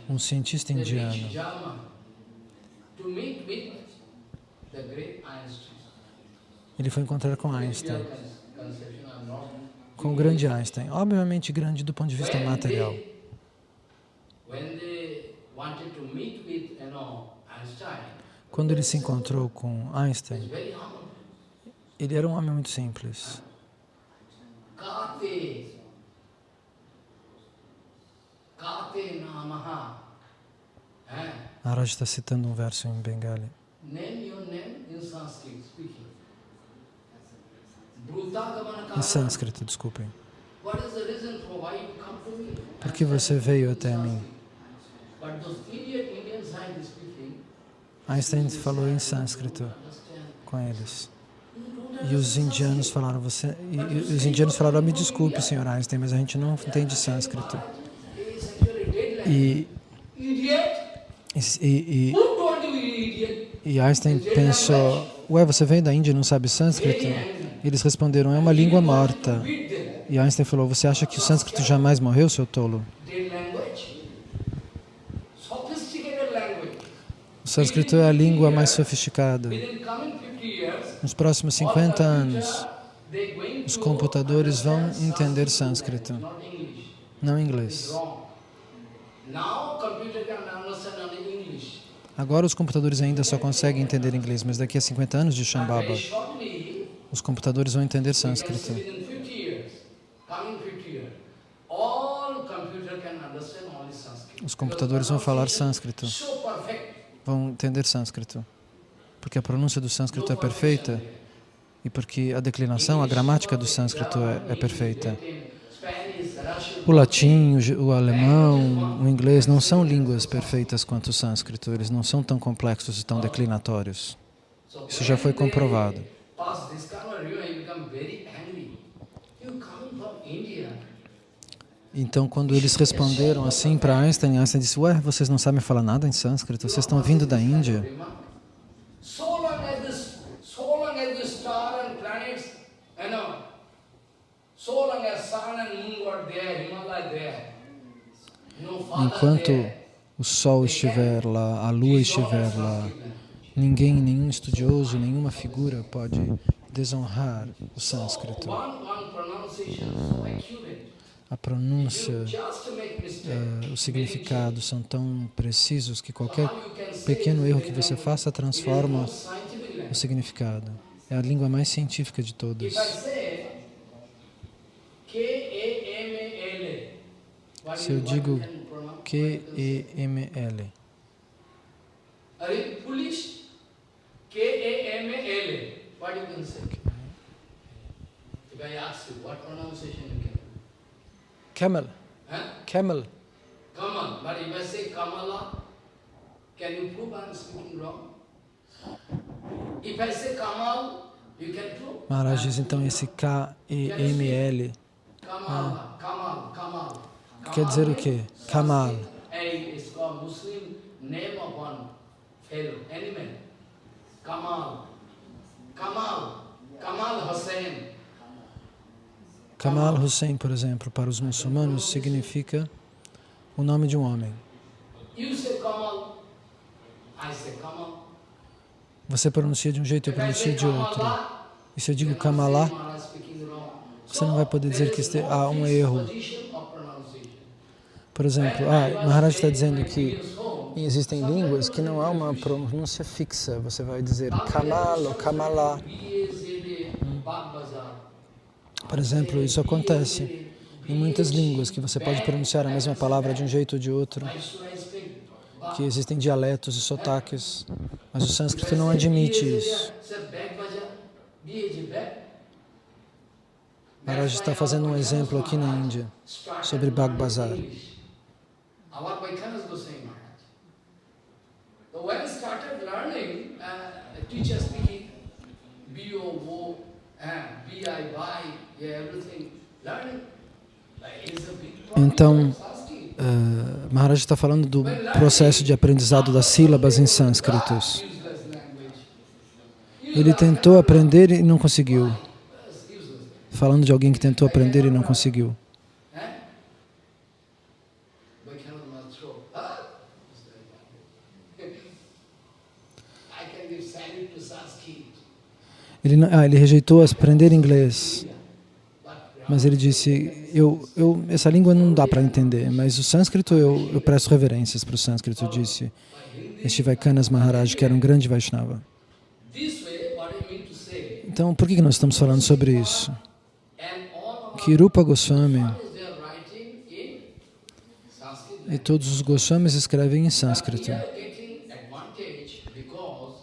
um cientista indiano. Ele foi encontrar com Einstein, com o grande Einstein, obviamente grande do ponto de vista material. Quando ele se encontrou com Einstein, ele era um homem muito simples. Maharaj está citando um verso em Bengali. Em sânscrito, desculpem. Por que você veio até mim? Einstein falou em sânscrito com eles. E os indianos falaram, você, e, e os indianos falaram, "Ah, me desculpe, senhor Einstein, mas a gente não entende sânscrito. E, e, e, Einstein pensou, ué, você veio da Índia e não sabe sânscrito? Eles responderam, é uma língua morta. E Einstein falou, você acha que o sânscrito jamais morreu, seu tolo? O sânscrito é a língua mais sofisticada. Within coming 50 years, Nos próximos 50 anos, os computadores vão entender sânscrito, não inglês. Agora os computadores ainda só conseguem entender inglês, mas daqui a 50 anos de Shambhava, os computadores vão entender sânscrito. within 50 years, coming 50 years, all computer can understand only Sanskrit. Os computadores vão falar sânscrito. Vão entender sânscrito, porque a pronúncia do sânscrito é perfeita e porque a declinação, a gramática do sânscrito é, é perfeita. O latim, o, o alemão, o inglês não são línguas perfeitas quanto o sânscrito, eles não são tão complexos e tão declinatórios. So Isso já foi comprovado. Então, quando eles responderam assim para Einstein, Einstein disse, ué, vocês não sabem falar nada em sânscrito, vocês estão vindo da Índia. Enquanto o Sol estiver lá, a Lua estiver lá, ninguém, nenhum estudioso, nenhuma figura pode desonrar o sânscrito. A pronúncia, mistake. eh, o significado são tão precisos que qualquer pequeno erro que você faça transforma o significado. É a língua mais científica de todas. Se eu digo? Q-E-M-L, Are you foolish? K-A-M-A-L-A, what you can say? If I ask you? Camel, Huh? camel, Kamal. But if I say Kamala, can you prove I'm speaking wrong? If I say Kamal, you can prove? Maharaj diz então esse K-E-M-L Kamal, Kamal, Kamal. quer dizer o quê? Kamal. Kamal. Kamal. Kamal Hussein. Kamal Hussein, por exemplo, para os muçulmanos significa o nome de um homem. Você pronuncia de um jeito, eu pronuncio de outro. E se eu digo Kamala, você não vai poder dizer que há um is no erro. Por exemplo, ah, Maharaj está dizendo que existem línguas que não há uma pronúncia fixa. Você vai dizer Kamal ou Kamala. Por exemplo, isso acontece em muitas línguas, que você pode pronunciar a mesma palavra de um jeito ou de outro, que existem dialetos e sotaques, mas o sânscrito não admite isso. Maharaj está fazendo um exemplo aqui na Índia sobre Bhag Bazar. B-O-O, uh, B-I-Y, Então. Uh, Maharaj está falando do processo de aprendizado das sílabas em sânscritos. Ele tentou aprender e não conseguiu. Falando de alguém que tentou aprender e não conseguiu. Ele, ah, ele rejeitou aprender inglês, mas ele disse, eu, eu, essa língua não dá para entender, mas o sânscrito, eu, eu presto reverências para o sânscrito, disse este Vaikanas Maharaj, que era um grande Vaishnava. Então, por que nós estamos falando sobre isso? Que Rupa Goswami e todos os Goswamis escrevem em sânscrito.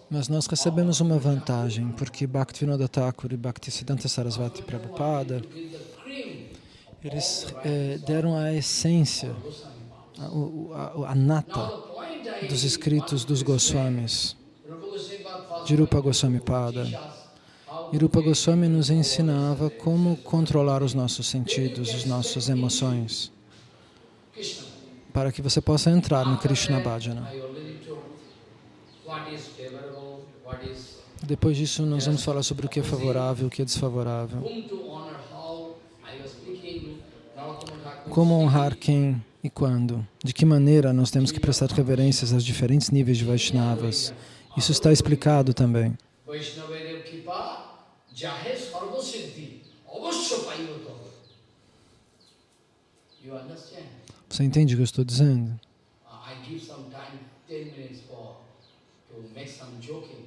Mas nós recebemos uma vantagem, porque Bhaktivinoda Thakur e Bhaktisiddhanta Sarasvati Prabhupada, eles eh, deram a essência, a, a, a nata dos escritos dos Goswamis. De Rupa Goswami Pada. E Rupa Goswami nos ensinava como controlar os nossos sentidos, as nossas emoções, para que você possa entrar no Krishna Bhajana. Depois disso, nós vamos falar sobre o que é favorável, o que é desfavorável. whom to honor, how I was speaking. Narottama Thakur Como honrar quem e quando. De que maneira nós temos que prestar reverências aos diferentes níveis de Vaishnavas. Isso está explicado também. Você entende o que eu estou dizendo? I give some time, 10 minutes for to make some joking.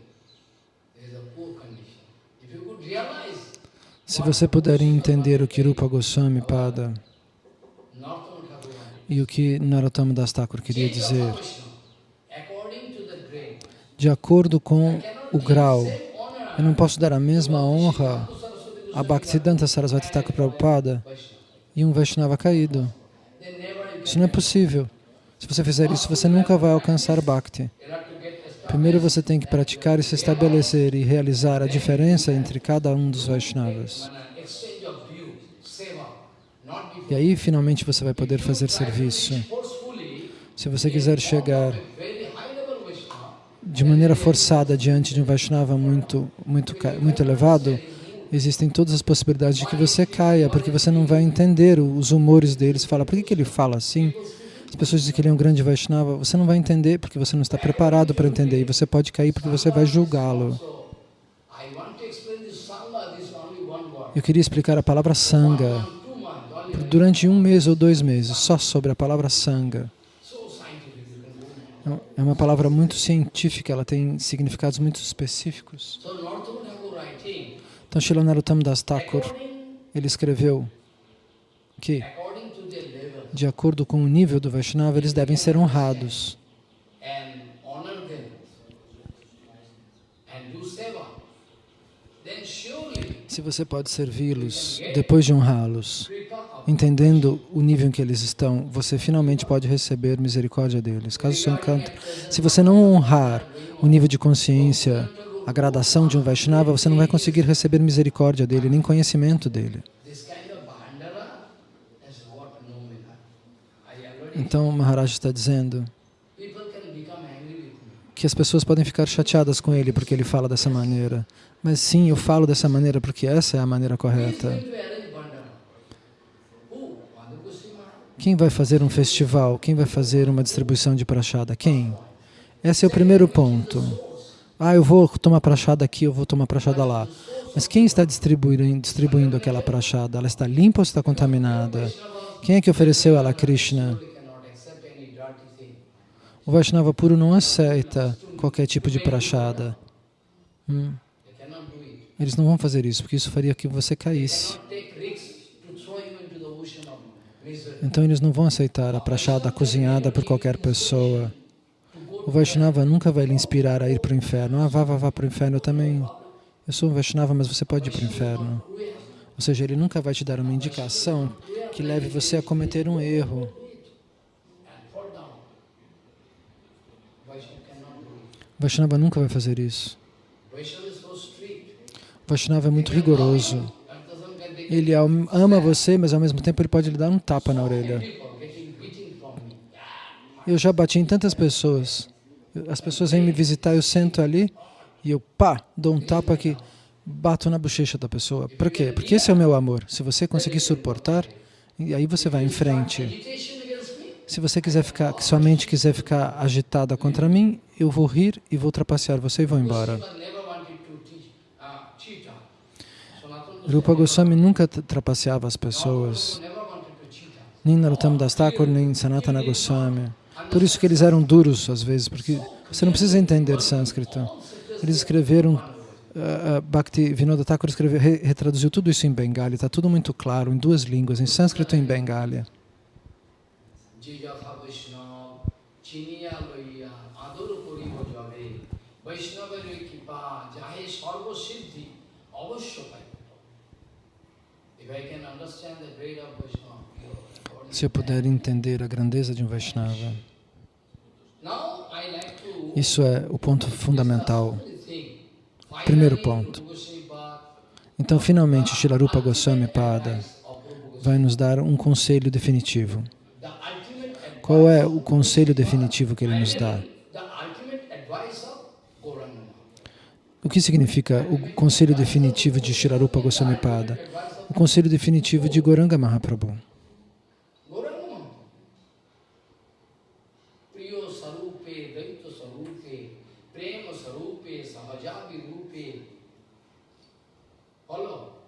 There is a poor condition. If you could realize Se você puder entender o que Rupa Goswami Pada e o que Narottama Das Thakur queria dizer, de acordo com o grau, eu não posso dar a mesma honra a Bhaktisiddhanta Sarasvati Thakur Prabhupada e um Vaishnava caído. Isso não é possível. Se você fizer isso, você nunca vai alcançar Bhakti. Primeiro você tem que praticar e se estabelecer e realizar a diferença entre cada um dos Vaishnavas. When an exchange of views, seva, not E aí, finalmente, você vai poder fazer serviço. Se você quiser chegar de maneira forçada diante de um Vaishnava muito, muito, muito elevado, existem todas as possibilidades de que você caia, porque você não vai entender os humores deles. Fala, por que, que ele fala assim? As pessoas dizem que ele é um grande Vaishnava. Você não vai entender porque você não está preparado para entender. E você pode cair porque você vai julgá-lo. Eu queria explicar a palavra Sangha durante um mês ou dois meses, só sobre a palavra go now. É uma palavra muito científica, ela tem significados muito específicos. Então, Srila Narottam Das Thakur, ele escreveu que, de acordo com o nível do Vaishnava, eles devem ser honrados se você pode servi-los depois de honrá-los. Entendendo o nível em que eles estão, você finalmente pode receber misericórdia deles. Caso você encanta, se você não honrar o nível de consciência, a gradação de um Vaishnava, você não vai conseguir receber misericórdia dele, nem conhecimento dele. Então, Maharaj está dizendo que as pessoas podem ficar chateadas com ele porque ele fala dessa maneira. Mas sim, eu falo dessa maneira porque essa é a maneira correta. Quem vai fazer um festival? Quem vai fazer uma distribuição de prachada? Quem? Esse é o primeiro ponto. Ah, eu vou tomar prachada aqui, eu vou tomar prachada lá. Mas quem está distribuindo, distribuindo aquela prachada? Ela está limpa ou está contaminada? Quem é que ofereceu ela a Krishna? O Vaishnava puro não aceita qualquer tipo de prachada. Hum. Eles não vão fazer isso, porque isso faria que você caísse. Então eles não vão aceitar a prachada cozinhada por qualquer pessoa. O Vaishnava nunca vai lhe inspirar a ir para o inferno. Ah, vá, vá, vá para o inferno. Eu também, eu sou um Vaishnava, mas você pode ir para o inferno. Ou seja, ele nunca vai te dar uma indicação que leve você a cometer um erro. O Vaishnava nunca vai fazer isso. O Vaishnava é muito rigoroso. That doesn't get the Ele am- ama você, mas ao mesmo tempo ele pode lhe dar um tapa na orelha. Eu já bati em tantas pessoas. As pessoas vêm me visitar, eu sento ali e eu, pá, dou um tapa que bato na bochecha da pessoa. Por quê? Porque esse é o meu amor. Se você conseguir suportar, e aí você vai em frente. Se você quiser ficar, que sua mente quiser ficar agitada contra mim, eu vou rir e vou trapacear você e vou embora. But never wanted to teach, uh, cheat her. Sanatana Goswami Rupa Goswami nunca tra- trapaceava as pessoas, nem Narottam Das Thakur, nem Sanatana Goswami. Por isso que eles eram duros às vezes, porque você não precisa entender sânscrito. Eles escreveram, uh, Bhakti Vinoda Thakur escreveu, re, retraduziu tudo isso em Bengali, está tudo muito claro, em duas línguas, em sânscrito e em Bengali. Jijatha Vaishnava, Chiniya Loiya, Aduru Kori Bojave, Vaishnava Kipa, Jahe Sarva Siddhi, Avashya Paita. If I can understand the grade of Vaishnava, you- Se eu puder entender a grandeza de um Vaishnava, isso é o ponto fundamental. Primeiro ponto. Então, finalmente, Shilarupa Goswami Pada vai nos dar um conselho definitivo. Qual é o conselho definitivo que ele nos dá? O que significa o conselho definitivo de Shilarupa Goswami Pada? O conselho definitivo de Goranga Mahaprabhu. Maharaj. Priyo Sarupe, Daita Sarupe, Prema Sarupe, Sahajavi Rupe. Follow.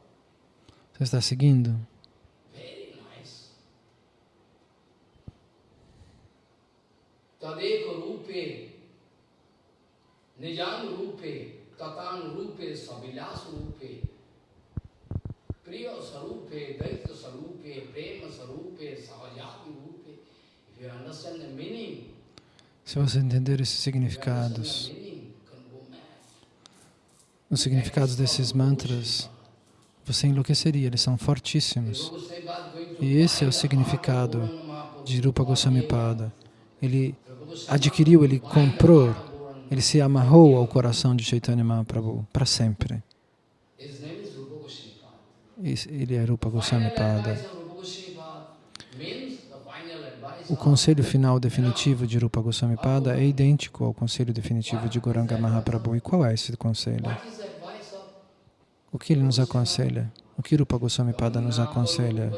Priya Sarupe, Daita Sarupe, Prema Sarupe, Rupe. If you understand the meaning, Se você entender esses significados, os significados desses mantras, você enlouqueceria, eles são fortíssimos. E esse é o significado de Rupa Goswami Pada. Ele adquiriu, ele comprou, ele se amarrou ao coração de Chaitanya Mahaprabhu para sempre. His name is Rupa Goswami Pada. Esse- Ele é Rupa Goswami Pada. O conselho final definitivo de Rupa Goswami Pada é idêntico ao conselho definitivo de Goranga Mahaprabhu. E qual é esse conselho? O que ele nos aconselha? O que Rupa Goswami Pada nos aconselha?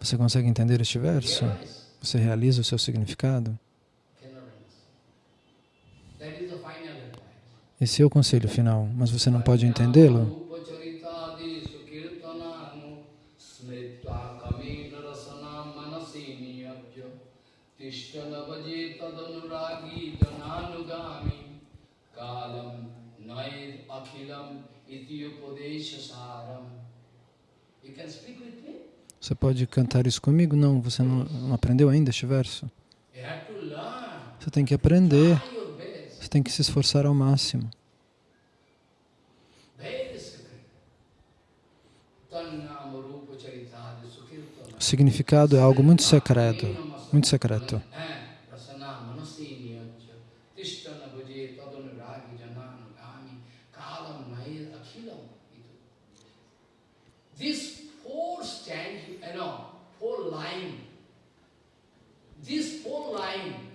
Você consegue entender este verso? Você realiza o seu significado? Cannot understand. That is the final advice. Esse é o conselho final, mas você não pode entendê-lo? Você pode cantar isso comigo? Não, você não, não aprendeu ainda este verso? Você tem que aprender. Você tem que se esforçar ao máximo. O significado é algo muito secreto, muito secreto.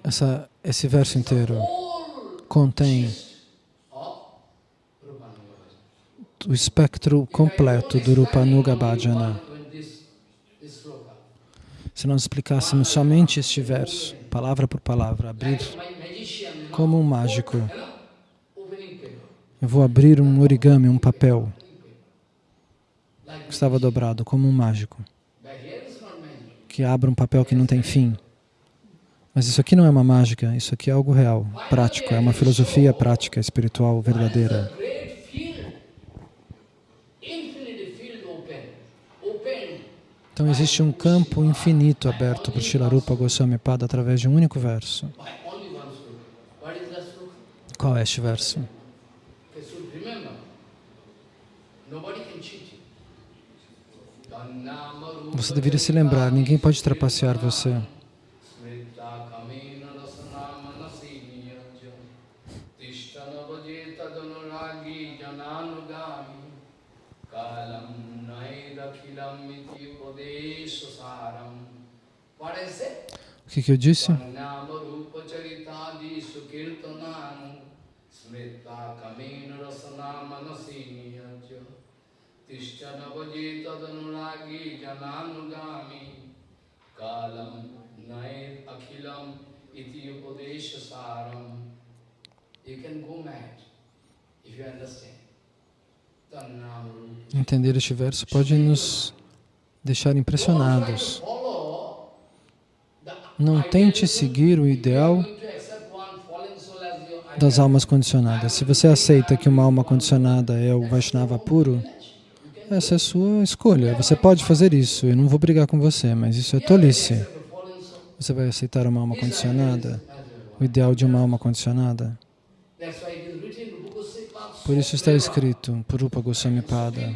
Essa, esse verso inteiro contém o espectro completo do Rupanuga Bhajana. Se nós explicássemos somente este verso, palavra por palavra, abrir como um mágico, eu vou abrir um origami, um papel que estava dobrado, como um mágico, que abre um papel que não tem fim. Mas isso aqui não é uma mágica, isso aqui é algo real, prático, é uma filosofia prática, espiritual, verdadeira. Então existe um campo infinito aberto para Shilarupa Goswami Pada através de um único verso. Qual é este verso? Você deveria se lembrar, ninguém pode trapacear você. O que, que eu disse? Entender este verso? Pode nos deixar impressionados. Não tente seguir o ideal das almas condicionadas. Se você aceita que uma alma condicionada é o Vaishnava puro, essa é a sua escolha. Você pode fazer isso, eu não vou brigar com você, mas isso é tolice. Você vai aceitar uma alma condicionada? O ideal de uma alma condicionada? Por isso está escrito por Rupa Goswami Pada.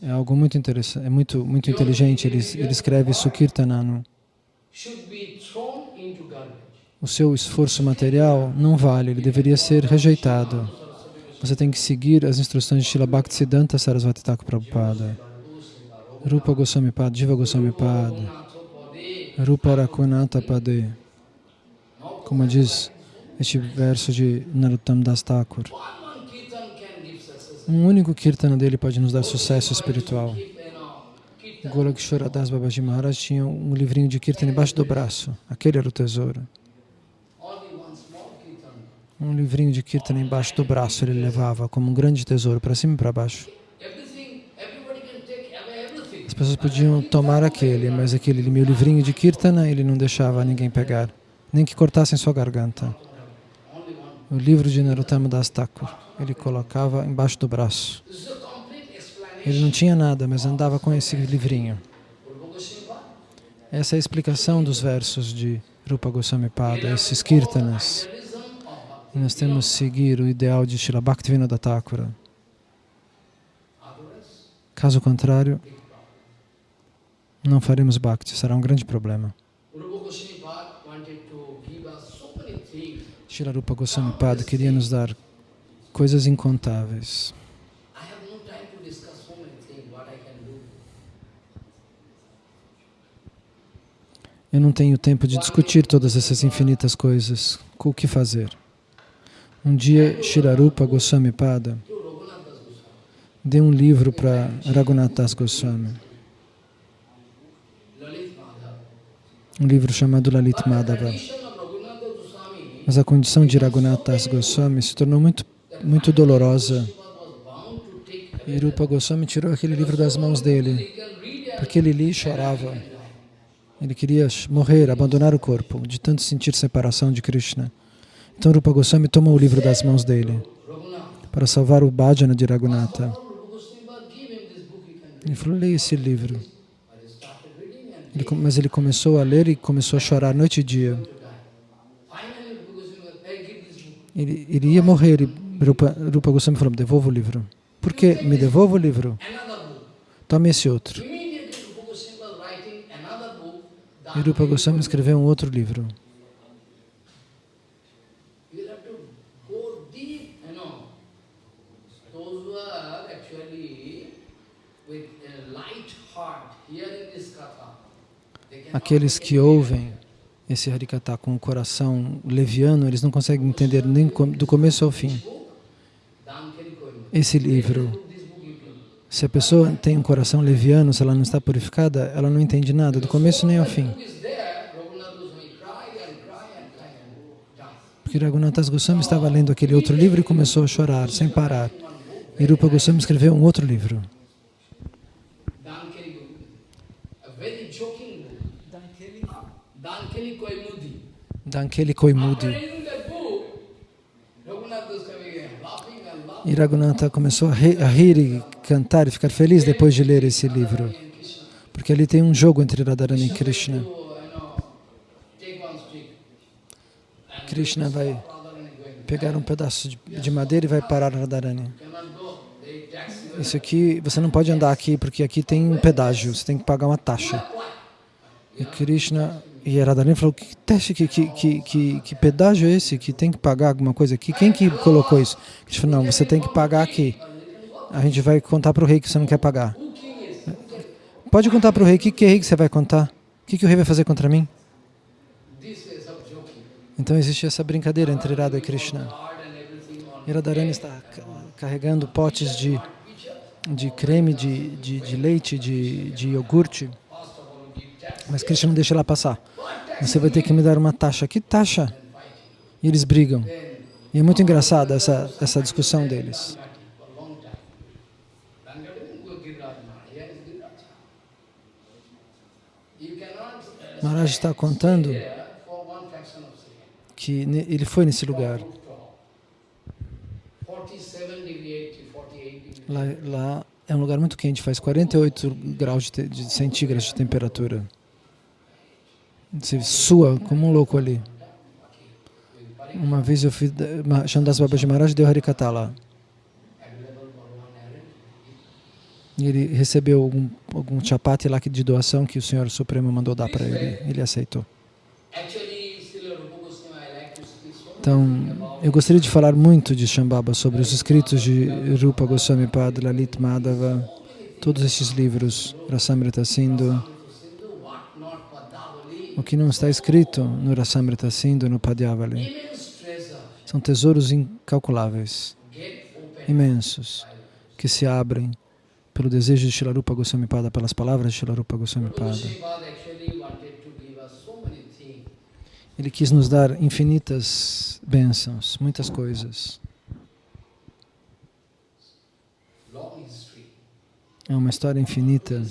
É algo muito interessante, é muito, muito inteligente. Ele, ele escreve Sukirtananu. O seu esforço material não vale, ele deveria ser rejeitado. Você tem que seguir as instruções de Srila Bhaktisiddhanta Sarasvati Thakur Prabhupada. Rupa Goswami Pada, Jiva Goswami Pada, Rupa Rakunata Pade. Como diz este verso de Narottam Das Thakur. Um único kirtana dele pode nos dar sucesso espiritual. If, you know, kirtan, Golakshwara Das Babaji Maharaj tinha um livrinho de kirtana embaixo do braço. Aquele era o tesouro. kirtan. Um livrinho de kirtana embaixo do braço ele levava como um grande tesouro para cima e para baixo. As pessoas podiam tomar aquele, mas aquele meu livrinho de kirtana ele não deixava ninguém pegar, nem que cortassem sua garganta. O livro de Narottama Das Thakur, ele colocava embaixo do braço. This is a complete explanation. Ele não tinha nada, mas andava com esse livrinho. Essa é a explicação dos versos de Rupa Goswami Pada, esses kirtanas. E nós temos que seguir o ideal de Srila Bhaktivinoda Thakura. Caso contrário, não faremos Bhakti, será um grande problema. Srila Rupa Goswami Pada queria nos dar coisas incontáveis. I have no time to discuss so many things, what I can do. Eu não tenho tempo de discutir todas essas infinitas coisas. O que fazer? Um dia, Shirarupa Goswami Pada deu um livro para Raghunath Das Goswami, um livro chamado Lalit Madhava. Mas a condição de Raghunath Das Goswami se tornou muito, muito dolorosa. E Rupa Goswami tirou aquele livro das mãos dele, porque ele lia e chorava. Ele queria morrer, abandonar o corpo, de tanto sentir separação de Krishna. Então Rupa Goswami tomou o livro das mãos dele para salvar o bhajana de Raghunatha. Ele falou, leia esse livro. Ele, mas ele começou a ler e começou a chorar noite e dia. Ele, ele ia morrer e Rupa, Rupa Goswami falou, devolva o livro. Por quê? Me devolva o livro. Tome esse outro. Heart hearing this katha, they cannot Aqueles que ouvem esse Harikata com o coração leviano, eles não conseguem entender nem do começo ao fim. Esse livro, This book you can. Se a pessoa tem um coração leviano, se ela não está purificada, ela não entende nada, do começo nem ao fim. Porque Raghunathas Goswami estava lendo aquele outro livro e começou a chorar, sem parar. E Rupa Goswami escreveu um outro livro. Dankeli Koimudi. E Raghunatha começou a rir e cantar e ficar feliz depois de ler esse livro. Porque ali tem um jogo entre Radharani e Krishna. Krishna vai pegar um pedaço de, de madeira e vai parar Radharani. Isso aqui, você não pode andar aqui porque aqui tem um pedágio, você tem que pagar uma taxa. E Krishna e Radharani falou, que teste, que, que, que, que pedágio é esse? Que tem que pagar alguma coisa aqui? Quem que colocou isso? Krishna falou, não, você tem que pagar aqui. A gente vai contar para o rei que você não quer pagar. Pode contar para o rei, o que, que rei que você vai contar? O que, que o rei vai fazer contra mim? Então existe essa brincadeira entre Radha e Krishna. Hard and everything on E Radharani está ca- carregando potes de, de creme, de, de, de leite, de, de iogurte, mas Krishna não deixa ela passar. Você vai ter que me dar uma taxa. Que taxa? E eles brigam. E é muito engraçada essa, essa discussão deles. for a long time. Dankari didn't go Giriraj Maharaj. Here is Giriraj. You cannot uh, Maharaj está contando que ele foi nesse lugar. Rooftop. 47 degree, 48 degree. Lá, lá é um lugar muito quente, faz 48 graus de, de centígrados de temperatura. Você sua como um louco ali. Uma vez eu fui, Ma- Chandas Babaji Maharaj deu Harikata lá. Available for one errand. E ele recebeu algum, algum chapati lá de doação que o Senhor Supremo mandou dar para ele. Ele aceitou. Então, eu gostaria de falar muito de Shambhava, sobre os escritos de Rupa Goswami Pada, Lalit Madhava, todos estes livros, Rasamrita Sindhu, o que não está escrito no Rasamrita Sindhu, no Padyavali. treasure São tesouros incalculáveis, imensos, que se abrem pelo desejo de Shilarupa Goswami Pada, pelas palavras de Shilarupa Goswami Pada. Ele quis nos dar infinitas bênçãos, muitas coisas. É uma história infinita.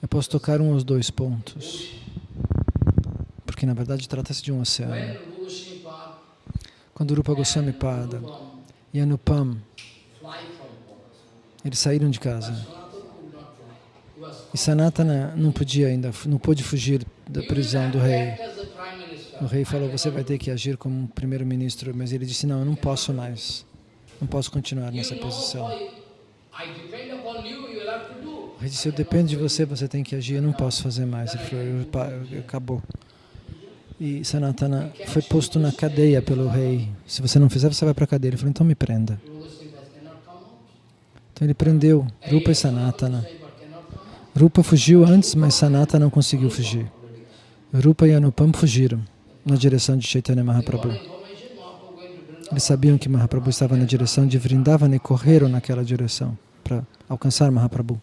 Eu posso tocar um ou dois pontos, porque na verdade trata-se de um oceano. Quando Rupa Goswami Pada e Anupam, eles saíram de casa. E Sanatana não podia ainda, não pôde fugir da prisão do rei. O rei falou, você vai ter que agir como primeiro-ministro, mas ele disse, não, eu não posso mais. Não posso continuar nessa posição. Rei disse, eu dependo de você, você tem que agir, eu não posso fazer mais. Ele falou, acabou. E Sanatana foi posto na cadeia pelo rei. Se você não fizer, você vai para a cadeia. Ele falou, então me prenda. Ele prendeu Rupa e Sanatana. Rupa fugiu antes, mas Sanatana não conseguiu fugir. Rupa e Anupam fugiram na direção de Chaitanya Mahaprabhu. Eles sabiam que Mahaprabhu estava na direção de Vrindavan e correram naquela direção para alcançar Mahaprabhu.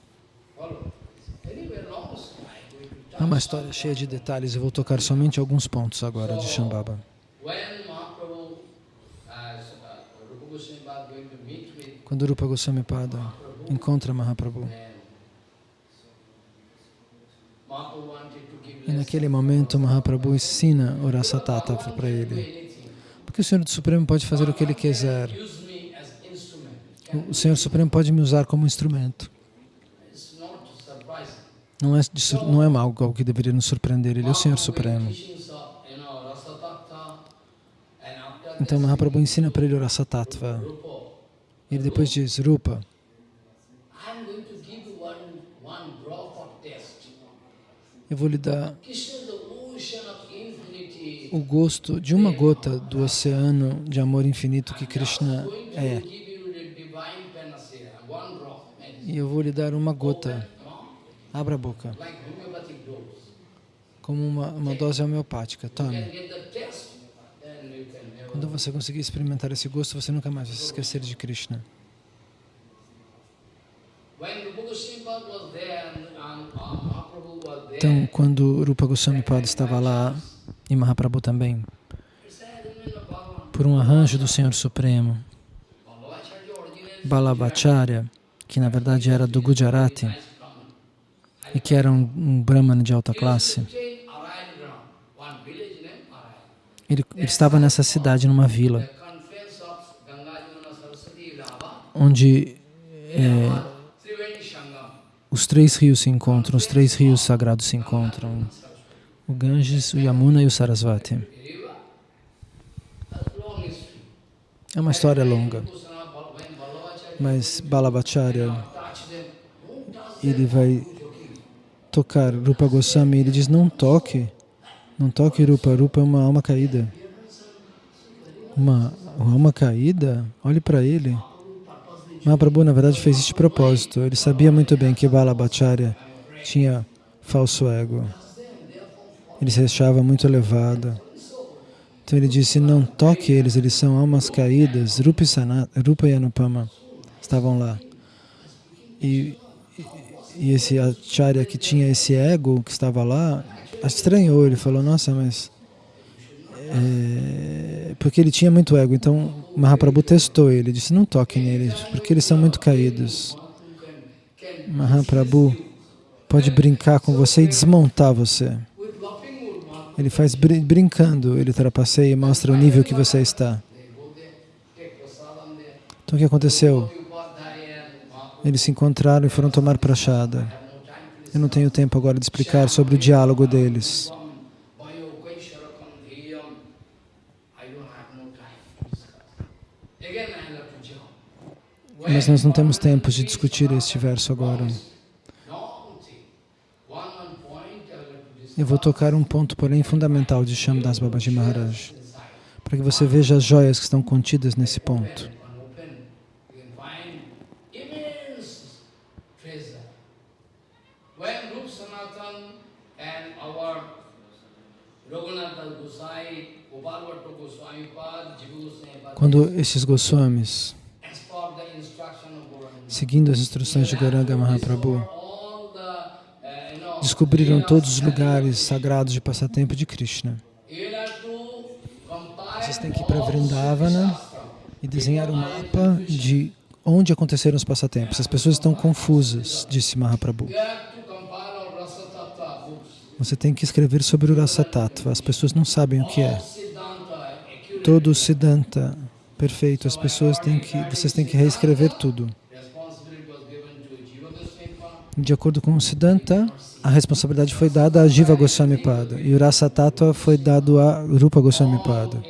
É uma história cheia de detalhes. Eu vou tocar somente alguns pontos agora de Shambhava. When Mahaprabhu, as uh, Rupa Goswami was going to meet with Quando Rupa Goswami Pada encontra Mahaprabhu, e naquele momento Mahaprabhu ensina o Rasa Tattva para ele. Porque o Senhor Supremo pode fazer o que Ele quiser. O Senhor Supremo pode me usar como instrumento. Não é, não é algo que deveria nos surpreender. Ele é o Senhor Supremo. Então Mahaprabhu ensina para ele o Rasa Tattva. Rupa, E ele depois diz, Rupa, eu vou lhe dar o gosto de uma gota do oceano de amor infinito que Krishna é. E eu vou lhe dar uma gota. Abra a boca. Como uma, uma dose homeopática. Tome. can get the test, then you can never. Quando você conseguir experimentar esse gosto, você nunca mais vai se esquecer de Krishna. Então, quando Rupa Goswami Pada estava lá, e Mahaprabhu também, he said, "In the Bhagavan, por um arranjo do Senhor Supremo, Balabhacharya, que na verdade era do Gujarati Brahman. e que era um, um brahmana de alta classe, ele, ele estava nessa cidade, numa vila, onde é, os três rios se encontram, os três rios sagrados se encontram, o Ganges, o Yamuna e o Sarasvati. É uma história longa, mas Balabhacharya, ele vai tocar Rupa Goswami, ele diz, não toque, não toque Rupa, Rupa é uma alma caída. Uma, uma alma caída? Olhe para ele. Mahaprabhu, na verdade, fez de propósito. Ele sabia muito bem que Balabhacharya tinha falso ego. Ele se achava muito elevado. Então ele disse, não toque eles, eles são almas caídas. Rupa Sanat, Rupa e Anupama estavam lá. E- e esse acharya que tinha esse ego que estava lá, estranhou, ele falou, nossa, mas... é, porque ele tinha muito ego, então Mahaprabhu testou ele, disse, não toque neles, porque eles são muito caídos. Mahaprabhu pode brincar com você e desmontar você. Ele faz brin brincando, ele trapaceia e mostra o nível que você está. Então o que aconteceu? Eles se encontraram e foram tomar prachada. have no time to Eu não tenho tempo agora de explicar sobre o diálogo deles. Mas nós não temos tempo de discutir este verso agora. Eu vou tocar um ponto, porém, fundamental de Shamdas Babaji Maharaj, para que você veja as joias que estão contidas nesse ponto. and open. You can find immense treasure. When Rup Sanatan and our Raghunatha Gosai, Gopalvatta Goswami Pad, Jiva Goswami Pad, Quando esses Goswamis, seguindo as instruções de Garanga Mahaprabhu, descobriram todos os lugares sagrados de passatempo de Krishna. Vocês têm que ir para Vrindavana e desenhar um mapa de onde aconteceram os passatempos. As pessoas estão confusas, disse Mahaprabhu. Você tem que escrever sobre o Rasa Tattva. As pessoas não sabem o que é. Todo o Siddhanta perfeito. As pessoas têm que, vocês têm que reescrever tudo. De acordo com o Siddhanta, a responsabilidade foi dada a Jiva Goswami Pada e o Rasa Tattva foi dado a Rupa Goswami Pada.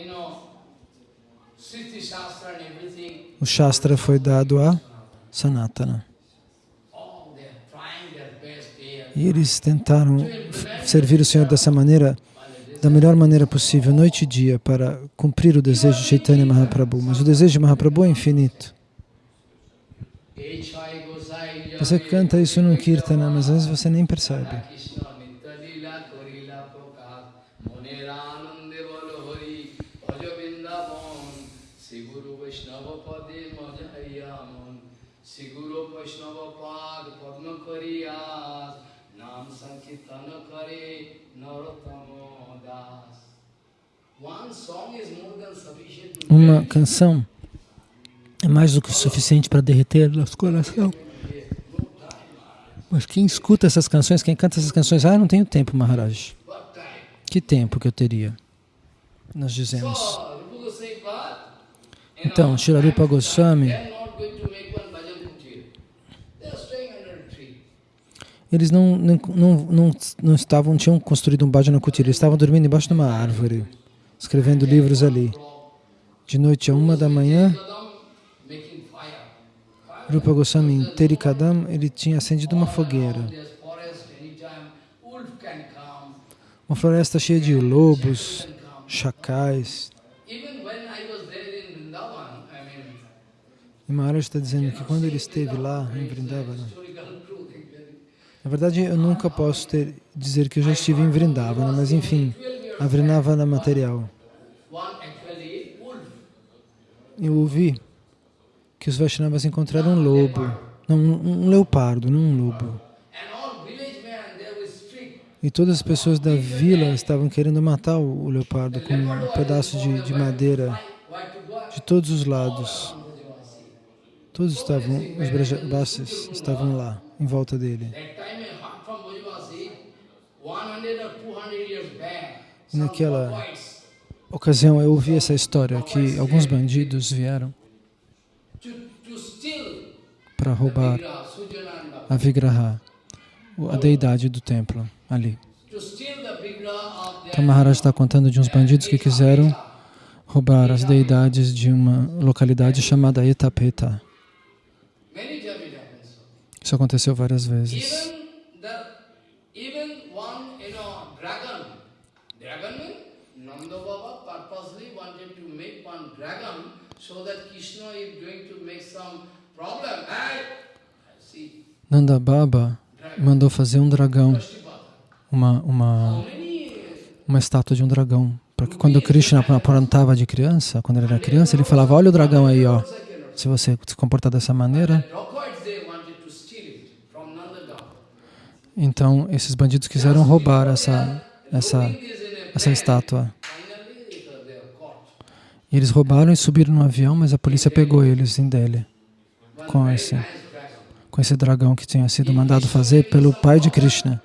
O Shastra foi dado a Sanatana. E eles tentaram servir o Senhor dessa maneira, da melhor maneira possível, noite e dia, para cumprir o desejo de Chaitanya Mahaprabhu. Mas o desejo de Mahaprabhu é infinito. Você canta isso num kirtana, mas às vezes você nem percebe. Kare Narottamo Uma canção é mais do que o suficiente para derreter nosso coração. Mas quem escuta essas canções, quem canta essas canções, ah, não tenho tempo, Maharaj. Que tempo que eu teria? Nós dizemos. Então, Shirarupa Goswami, They are not going to make one bhajan kutir. They are staying under a tree. Eles não, não, não, não, não estavam, tinham construído um bhajana kutir, eles estavam dormindo embaixo de uma árvore, escrevendo livros ali. De noite a uma da manhã, Rupa Goswami em Terikadam, ele tinha acendido uma fogueira. Uma floresta cheia de lobos, chacais. Vrindavan, E Maharaj está dizendo que quando ele esteve lá em actually. Na verdade eu nunca posso ter, dizer que eu já estive em Vrindavana, mas enfim, a Vrindavana material. Eu ouvi que os Vaishnavas encontraram um lobo, não, um, leopardo, não um lobo. E todas as pessoas da vila estavam querendo matar o, leopardo com um pedaço de, de madeira de todos os lados. Todos estavam, os Brajavasis estavam lá, em volta dele. That time a hut from Bhojavasi, 100 or 200 years back, some naquela ocasião eu ouvi essa história que alguns bandidos vieram para roubar a Vigraha, a deidade do templo ali. Então Maharaj está contando de uns bandidos que quiseram roubar as deidades de uma localidade chamada Etapeta. Isso aconteceu várias vezes. Nanda Baba mandou fazer um dragão, uma, uma, uma estátua de um dragão. Porque quando Krishna aprontava de criança, quando ele era criança, ele falava, olha o dragão aí, ó. Se você se comportar dessa maneira, então esses bandidos quiseram roubar essa, essa, essa estátua. E eles roubaram e subiram no avião, mas a polícia pegou eles em Delhi com esse, com esse dragão que tinha sido mandado fazer pelo pai de Krishna.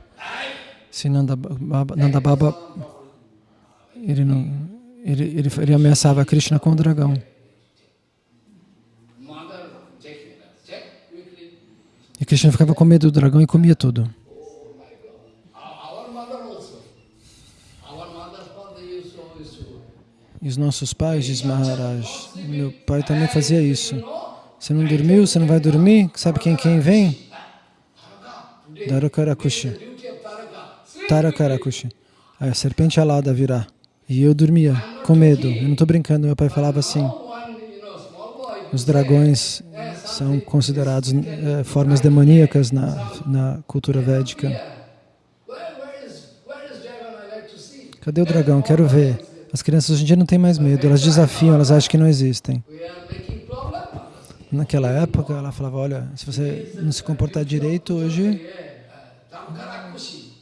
Se Nanda Baba, Nanda Baba ele, não, ele, ele, ele ameaçava Krishna com o dragão. E Krishna ficava com medo do dragão e comia tudo. E os nossos pais, diz Maharaj, meu pai também fazia isso. Você não dormiu, você não vai dormir? Sabe quem quem vem? Sleep. Tarakarakushi. A serpente alada virá. E eu dormia, com medo. Eu não estou brincando, meu pai falava assim. Os dragões são considerados eh, formas demoníacas na, na cultura védica. Cadê o dragão? Quero ver. As crianças hoje em dia não têm mais medo, elas desafiam, elas acham que não existem. Naquela época, ela falava, olha, se você não se comportar direito hoje.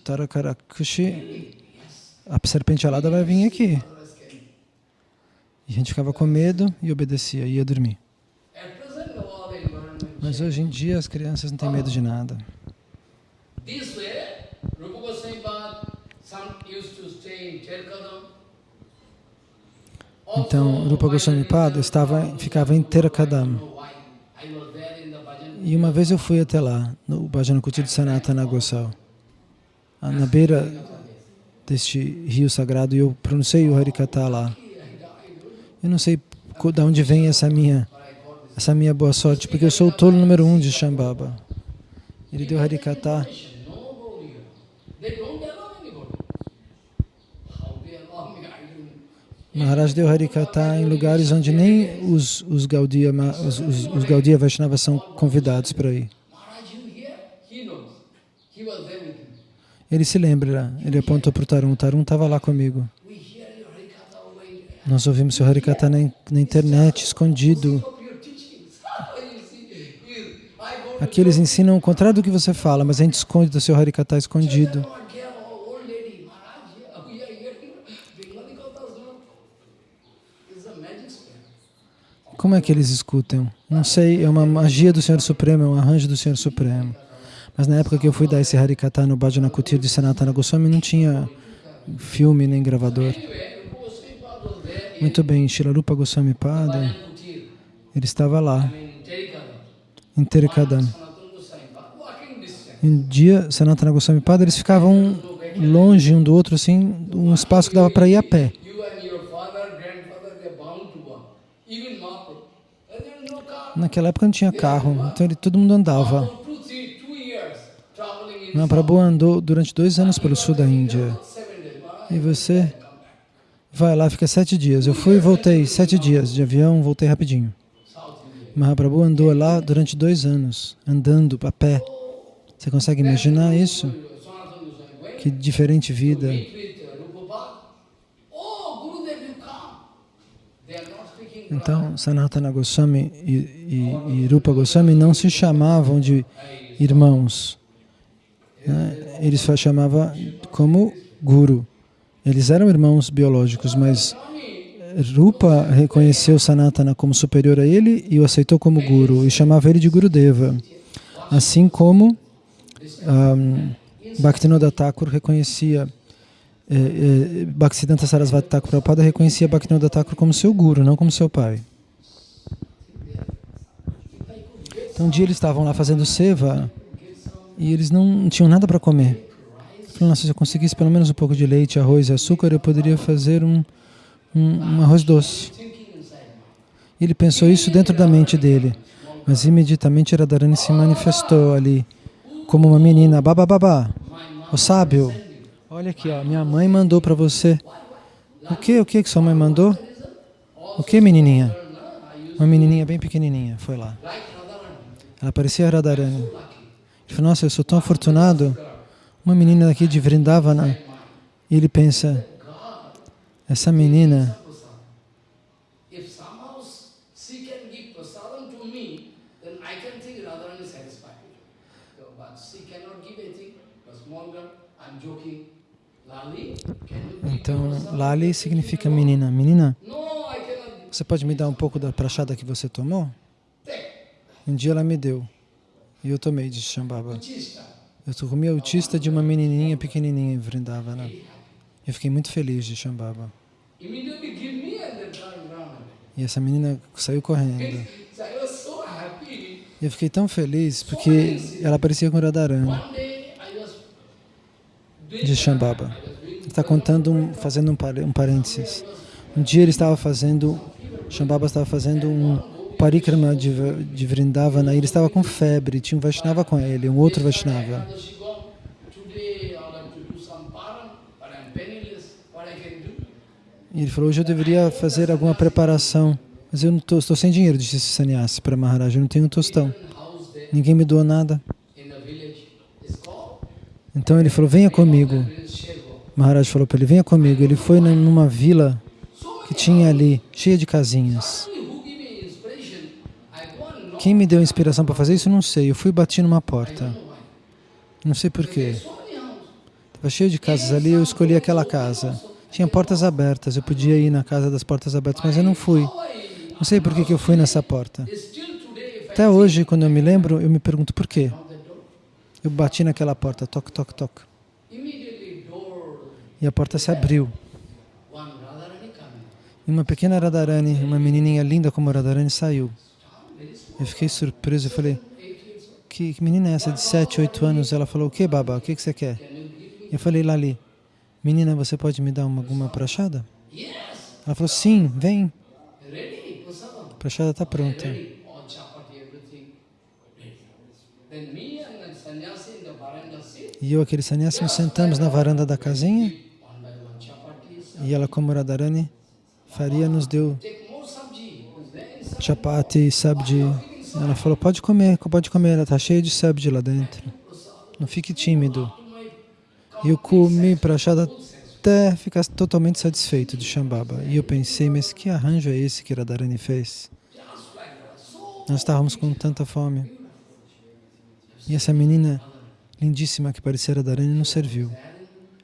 Tarakarakushi, a serpente alada vai vir aqui. E a gente ficava com medo e obedecia, ia dormir. Mas hoje em dia as crianças não têm medo de nada. This way, Rupa Goswami used to stay in Terkadam. Então, Rupa Goswami Pada estava, ficava em Terakadam. E uma vez eu fui até lá, no Bhajana Kuti de Sanatana Gosal. na beira deste rio sagrado e eu pronunciei o Harikata lá. Eu não sei de onde vem essa minha, essa minha boa sorte, porque eu sou o tolo número um de Shambhava. Ele deu Harikata. Maharaj deu Harikata em lugares onde nem os, os Gaudiya, os, os, os Gaudiya Vaishnavas são convidados para ir. Ele se lembra, ele apontou para o Tarun, o Tarun estava lá comigo. Nós ouvimos seu Harikata na, na internet, escondido. Aqui eles ensinam o contrário do que você fala, mas a gente esconde do seu Harikata escondido. Como é que eles escutam? Não sei, é uma magia do Senhor Supremo, é um arranjo do Senhor Supremo. Mas na época que eu fui dar esse Harikata no Bhajana Kutir de Sanatana Goswami, não tinha filme nem gravador. Muito bem, Shilarupa Goswami Pada, ele estava lá, em Terikadam. Um dia, Sanatana Goswami Pada, eles ficavam longe um do outro, assim, um espaço que dava para ir a pé. Naquela época não tinha carro, então ele, todo mundo andava. Mahaprabhu andou durante dois anos pelo sul da Índia. E você vai lá, fica sete dias. Eu fui e voltei, sete dias de avião, voltei rapidinho. Mahaprabhu andou lá durante dois anos, andando a pé. Você consegue imaginar isso? Que diferente vida. Então, Sanatana Goswami e, e, e Rupa Goswami não se chamavam de irmãos. Né? Eles chamavam como Guru. Eles eram irmãos biológicos, mas Rupa reconheceu Sanatana como superior a ele e o aceitou como Guru e chamava ele de Gurudeva. Assim como um, Bhaktivinoda Thakur reconhecia é, é, Bhaktisiddhanta Sarasvati Thakur Prabhupada reconhecia Bhaktivinoda Thakur como seu guru, não como seu pai. Então um dia eles estavam lá fazendo seva e eles não tinham nada para comer. Falei, nossa, se eu conseguisse pelo menos um pouco de leite, arroz e açúcar, eu poderia fazer um, um, um arroz doce. Ele pensou isso dentro da mente dele, mas imediatamente Radharani se manifestou ali como uma menina, babá, o sábio, Olha aqui, ó, minha mãe mandou para você. O que? O que que sua mãe mandou? O que, menininha? Uma menininha bem pequenininha, foi lá. Ela parecia Radharani. Ele falou, nossa, eu sou tão afortunado. Uma menina daqui de Vrindavana. E ele pensa, essa menina Então, Lali significa menina. Menina, você pode me dar um pouco da prachada que você tomou? Um dia ela me deu. E eu tomei de Shambhava. Eu comi a autista de uma menininha pequenininha em Vrindavana. Eu fiquei muito feliz de Shambhava. E essa menina saiu correndo. Eu fiquei tão feliz porque ela parecia com Radharani de Shambhava está contando, um, fazendo um, um parênteses. Um dia ele estava fazendo, Shambhava estava fazendo um parikrama de, de Vrindavana e ele estava com febre, tinha um Vaishnava com ele, um outro Vaishnava. E ele falou, hoje eu deveria fazer alguma preparação, mas eu não tô, estou sem dinheiro, disse esse sannyasi para Maharaj, eu não tenho um tostão. Ninguém me doou nada. Então ele falou, venha comigo. Maharaj falou para ele, venha comigo. Ele foi numa vila que tinha ali, cheia de casinhas. Quem me deu inspiração para fazer isso, não sei. Eu fui bati numa porta. Não sei porquê. Estava cheio de casas ali, eu escolhi aquela casa. Tinha portas abertas, eu podia ir na casa das portas abertas, mas eu não fui. Não sei por que, que eu fui nessa porta. Até hoje, quando eu me lembro, eu me pergunto por quê. Eu bati naquela porta, toque, toque, toque. E a porta se abriu. E uma pequena Radharani, uma menininha linda como Radharani, saiu. Eu fiquei surpreso, eu falei, que, que menina é essa de 7, 8 anos? Ela falou, o que, Baba? O que, que você quer? Eu falei, Lali, menina, você pode me dar uma, alguma prachada? Ela falou, sim, vem. A prachada está pronta. E eu, aquele sannyasi, nos sentamos na varanda da casinha one by one chapatis. E ela, como Radharani faria, nos deu chapati, sabji. Ela falou, pode comer, pode comer, ela está cheia de sabji lá dentro. Não fique tímido. E eu comi prachada até ficar totalmente satisfeito de Shambhava. E eu pensei, mas que arranjo é esse que Radharani fez? Nós estávamos com tanta fome. E essa menina lindíssima que parecia Radharani nos serviu.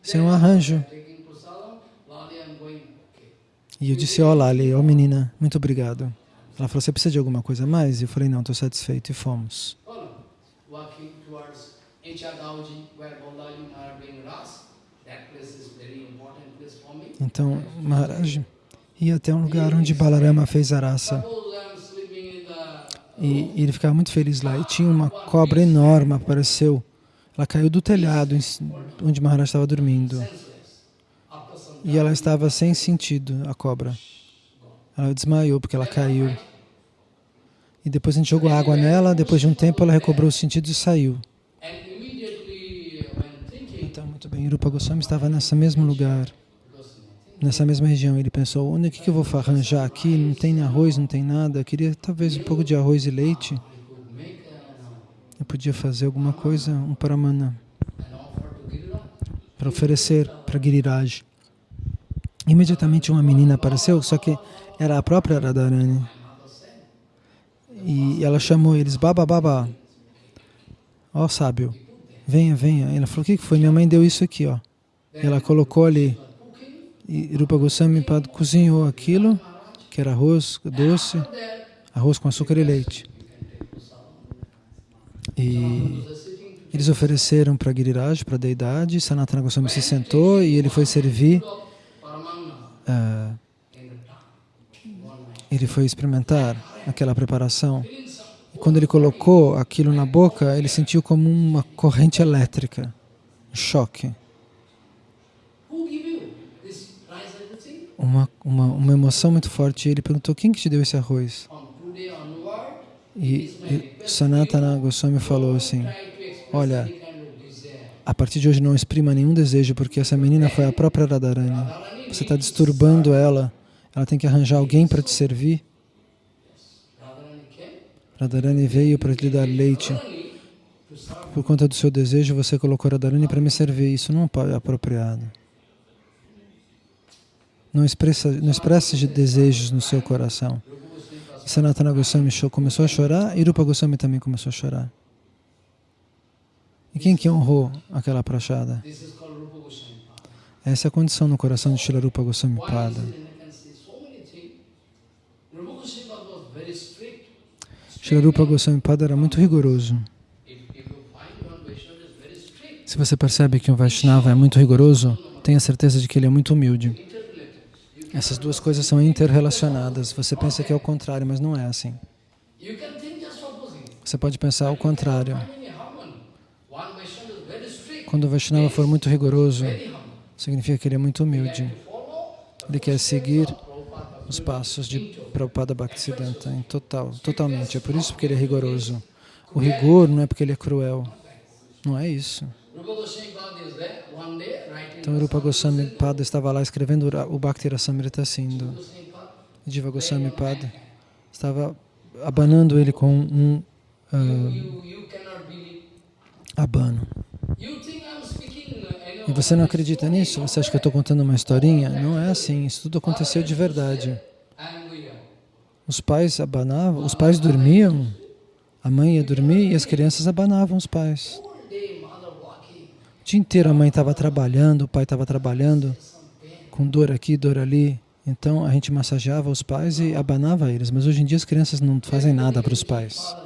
Isso é um arranjo. taking prasadam, Lali, I'm going. Okay. E eu disse, ó Lali, ó menina, muito obrigado. Ela falou, você precisa de alguma coisa a mais? E eu falei, não, estou satisfeito. E fomos. Então, Maharaj ia até um lugar onde Balarama fez a raça. E, e ele ficava muito feliz lá. E tinha uma cobra enorme, apareceu. Ela caiu do telhado onde Maharaj estava dormindo. E ela estava sem sentido, a cobra. Ela desmaiou porque ela caiu. E depois a gente jogou água nela, depois de um tempo ela recobrou os sentidos e saiu. Então, muito bem, Rupa Goswami estava nesse mesmo lugar, nessa mesma região. Ele pensou, onde que, que eu vou arranjar aqui? Não tem arroz, não tem nada. Eu queria talvez um pouco de arroz e leite. Eu podia fazer alguma coisa, um paramana, para oferecer para Giriraj. Imediatamente uma menina apareceu, só que era a própria Radharani. E ela chamou eles, Baba, Baba. Ó sábio, venha, venha. Ela falou, o que foi? Minha mãe deu isso aqui, ó. Ela colocou ali. E Rupa Goswami cozinhou aquilo, que era arroz doce, arroz com açúcar e leite. E eles ofereceram para Giriraj, para a deidade, Sanatana Goswami se sentou e ele foi servir, Night. ele foi experimentar aquela preparação. E quando ele colocou aquilo na boca, ele sentiu como uma corrente elétrica, um choque, uma, uma, uma emoção muito forte. Ele perguntou, quem que te deu esse arroz? E, e Sanatana Goswami falou assim, Olha, a partir de hoje não exprima nenhum desejo, porque essa menina foi a própria Radharani. Você está disturbando ela, ela tem que arranjar alguém para te servir. Radharani veio para lhe dar leite. Por conta do seu desejo, você colocou Radharani para me servir. Isso não é apropriado. Não, expressa, não expresse de desejos no seu coração. Sanatana Goswami começou a chorar e Rupa Goswami também começou a chorar. E quem que honrou aquela prachada? This is called Rupa Goswami. Essa é a condição no coração de Shila Rupa Goswami Pada. is it? And I can say so many things. Rupa Goswami Pada era muito rigoroso. Se você percebe que um Vaishnava é muito rigoroso, tenha certeza de que ele é muito humilde. Essas duas coisas são interrelacionadas. Você pensa que é o contrário, mas não é assim. Você pode pensar o contrário. Quando o Vaishnava for muito rigoroso. Significa que ele é muito humilde. Ele quer seguir os passos de Prabhupada Bhaktisiddhanta em total, totalmente. É por isso que ele é rigoroso. O rigor não é porque ele é cruel. Não é isso. Então Rupa Goswami Pada estava lá escrevendo o Bhakti Rasamrita Sindhu. Diva Goswami Pada estava abanando ele com um believe. abano. You think I'm speaking, uh, I E você não acredita nisso? Você acha que eu estou contando uma historinha? Não é assim. Isso tudo aconteceu de verdade. Os pais abanavam, os pais dormiam, a mãe ia dormir e as crianças abanavam os pais. O dia inteiro a mãe estava trabalhando, o pai estava trabalhando, com dor aqui, dor ali. Então a gente massageava os pais e abanava eles. Mas hoje em dia as crianças não fazem nada para os pais.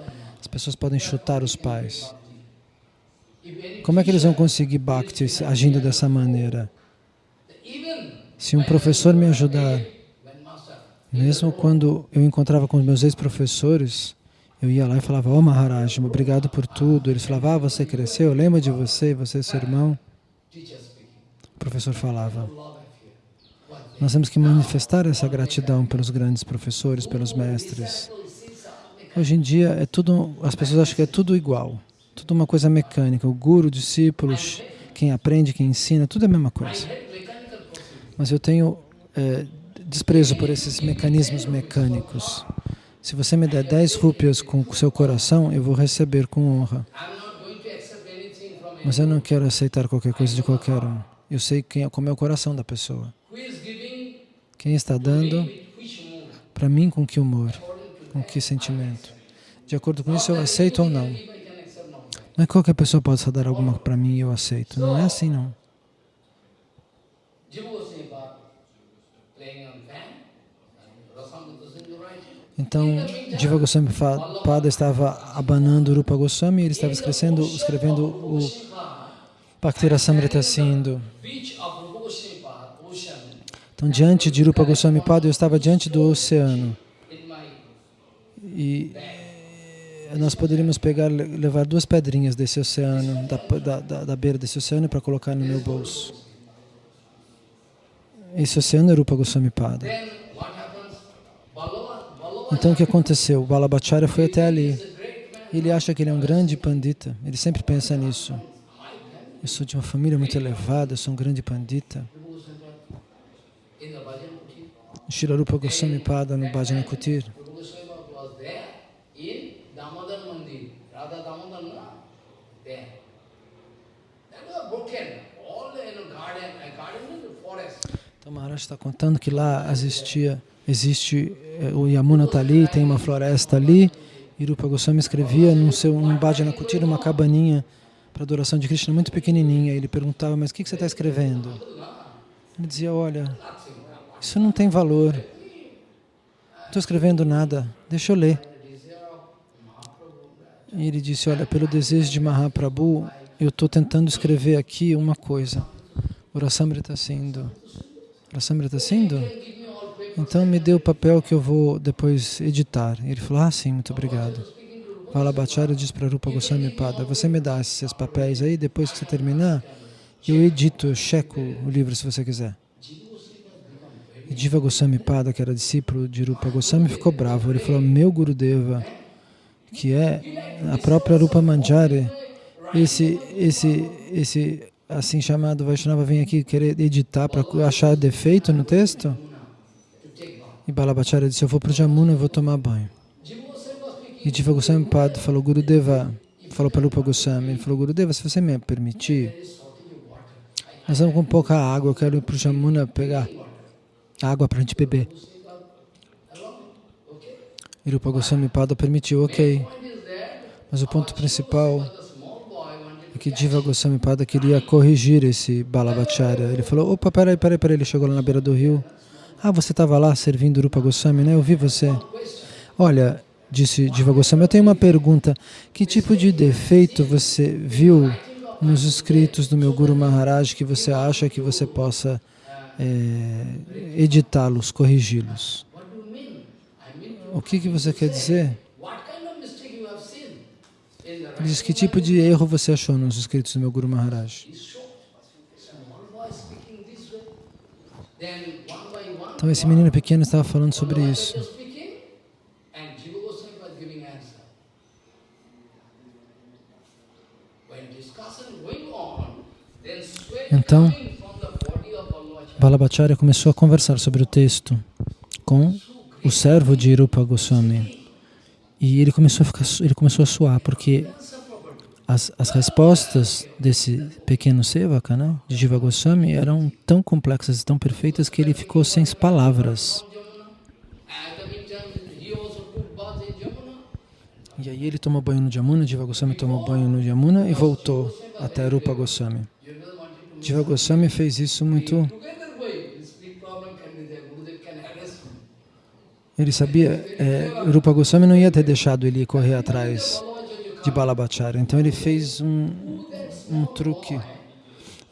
As pessoas podem chutar os pais. Como é que eles vão conseguir bhakti agindo dessa maneira? Se um professor me ajudar, mesmo quando eu encontrava com os meus ex-professores, eu ia lá e falava, oh Maharaj, obrigado por tudo. Eles falavam, ah, você cresceu, lembra de você, você é seu irmão. speak. professor falava. Nós temos que manifestar essa gratidão pelos grandes professores, pelos mestres. Hoje em dia é tudo, as pessoas acham que é tudo igual, tudo uma coisa mecânica. O guru, o discípulo, quem aprende, quem ensina, tudo é a mesma coisa. Mas eu tenho é, desprezo por esses mecanismos mecânicos. Se você me der 10 rúpias com o seu coração, eu vou receber com honra. Mas eu não quero aceitar qualquer coisa de qualquer um. Eu sei quem é, como é o coração da pessoa. Quem está dando para mim com que humor, com que sentimento. De acordo com isso, eu aceito ou não. if I can accept now. Não é que qualquer pessoa possa dar alguma para mim e eu aceito. Não é assim, não. Jiva. Então, Diva Goswami Pada estava abanando Rupa Goswami e ele estava escrevendo, escrevendo o Bhakti Rasamrita Sindhu. Então, diante de Rupa Goswami Pada, eu estava diante do oceano. E nós poderíamos pegar, le- levar duas pedrinhas desse oceano, da, da, da, beira desse oceano, para colocar no meu bolso. Esse oceano é Rupa Goswami Pada. Então, o que aconteceu? O Balabhacharya foi até ali. Ele acha que ele é um grande pandita. Ele sempre pensa nisso. Eu sou de uma família muito elevada, eu sou um grande pandita. Rupa Goswami Pada in the Bhajan Kuti. Shri Rupa Goswami Pada no Bhajana Kutir. Rupa Goswami Pada was there in Damodar Mandir. Radha Damodar, no? There. That was broken. All in a garden, a garden in the forest. Então Maharaj está contando que lá existia, existe, eh, o Yamuna está ali, tem uma floresta ali, e Rupa Goswami escrevia num seu num Bhajana Kutir, uma cabaninha para adoração de Krishna muito pequenininha. Ele perguntava, mas o que, que você está escrevendo? Ele dizia, olha, isso não tem valor. Não estou escrevendo nada, deixa eu ler. E ele disse, olha, pelo desejo de Mahaprabhu, eu estou tentando escrever aqui uma coisa. O Rasamrita Sindhu. Rasamrita Sindhu? Então me dê o papel que eu vou depois editar. Ele falou, ah sim, muito obrigado. Valabhacharya diz para Rupa Goswami Pada, você me dá esses papéis aí, depois que você terminar, eu edito, eu checo o livro se você quiser. E Diva Goswami Pada, que era discípulo de Rupa Goswami, ficou bravo. Ele falou, meu Gurudeva, que é a própria Rupa Manjari, esse, esse, esse assim chamado Vaishnava vem aqui querer editar para achar defeito no texto? E Balabhacharya disse, eu vou para o Jamuna e vou tomar banho. E Diva Goswami Pada falou, Gurudeva, falou para Rupa Goswami, falou, Gurudeva, se você me permitir, nós estamos com pouca água, eu quero ir para o Jamuna pegar água para a gente beber. E Rupa Goswami Pada permitiu, ok. Mas o ponto principal The small boy wanted é que Diva Goswami Pada queria corrigir esse Balabhacharya. Ele falou, opa, peraí, peraí, peraí. Ele chegou lá na beira do rio. Ah, você estava lá servindo Rupa Goswami, né? Eu vi você. Olha, disse Diva Goswami, eu tenho uma pergunta. Que tipo de defeito você viu nos escritos do meu Guru Maharaj que você acha que você possa eh, editá-los, corrigi-los? O que, que você quer dizer? what kind of mistake you have seen in the Ele diz, que tipo de erro você achou nos escritos do meu Guru Maharaj? Então esse menino pequeno estava falando sobre isso. Então. Balabhacharya começou a conversar sobre o texto com o servo de Rupa Goswami. E ele começou a, ficar, ele começou a suar, porque as, as respostas desse pequeno sevaka, né, de Jiva Goswami, eram tão complexas e tão perfeitas que ele ficou sem palavras. E aí ele tomou banho no Jamuna, Jiva Goswami tomou banho no Jamuna e voltou até Rupa Goswami. Jiva Goswami fez isso muito. Ele sabia, é, Rupa Goswami não ia ter deixado ele correr atrás de Balabhacharya. Então ele fez um, um truque.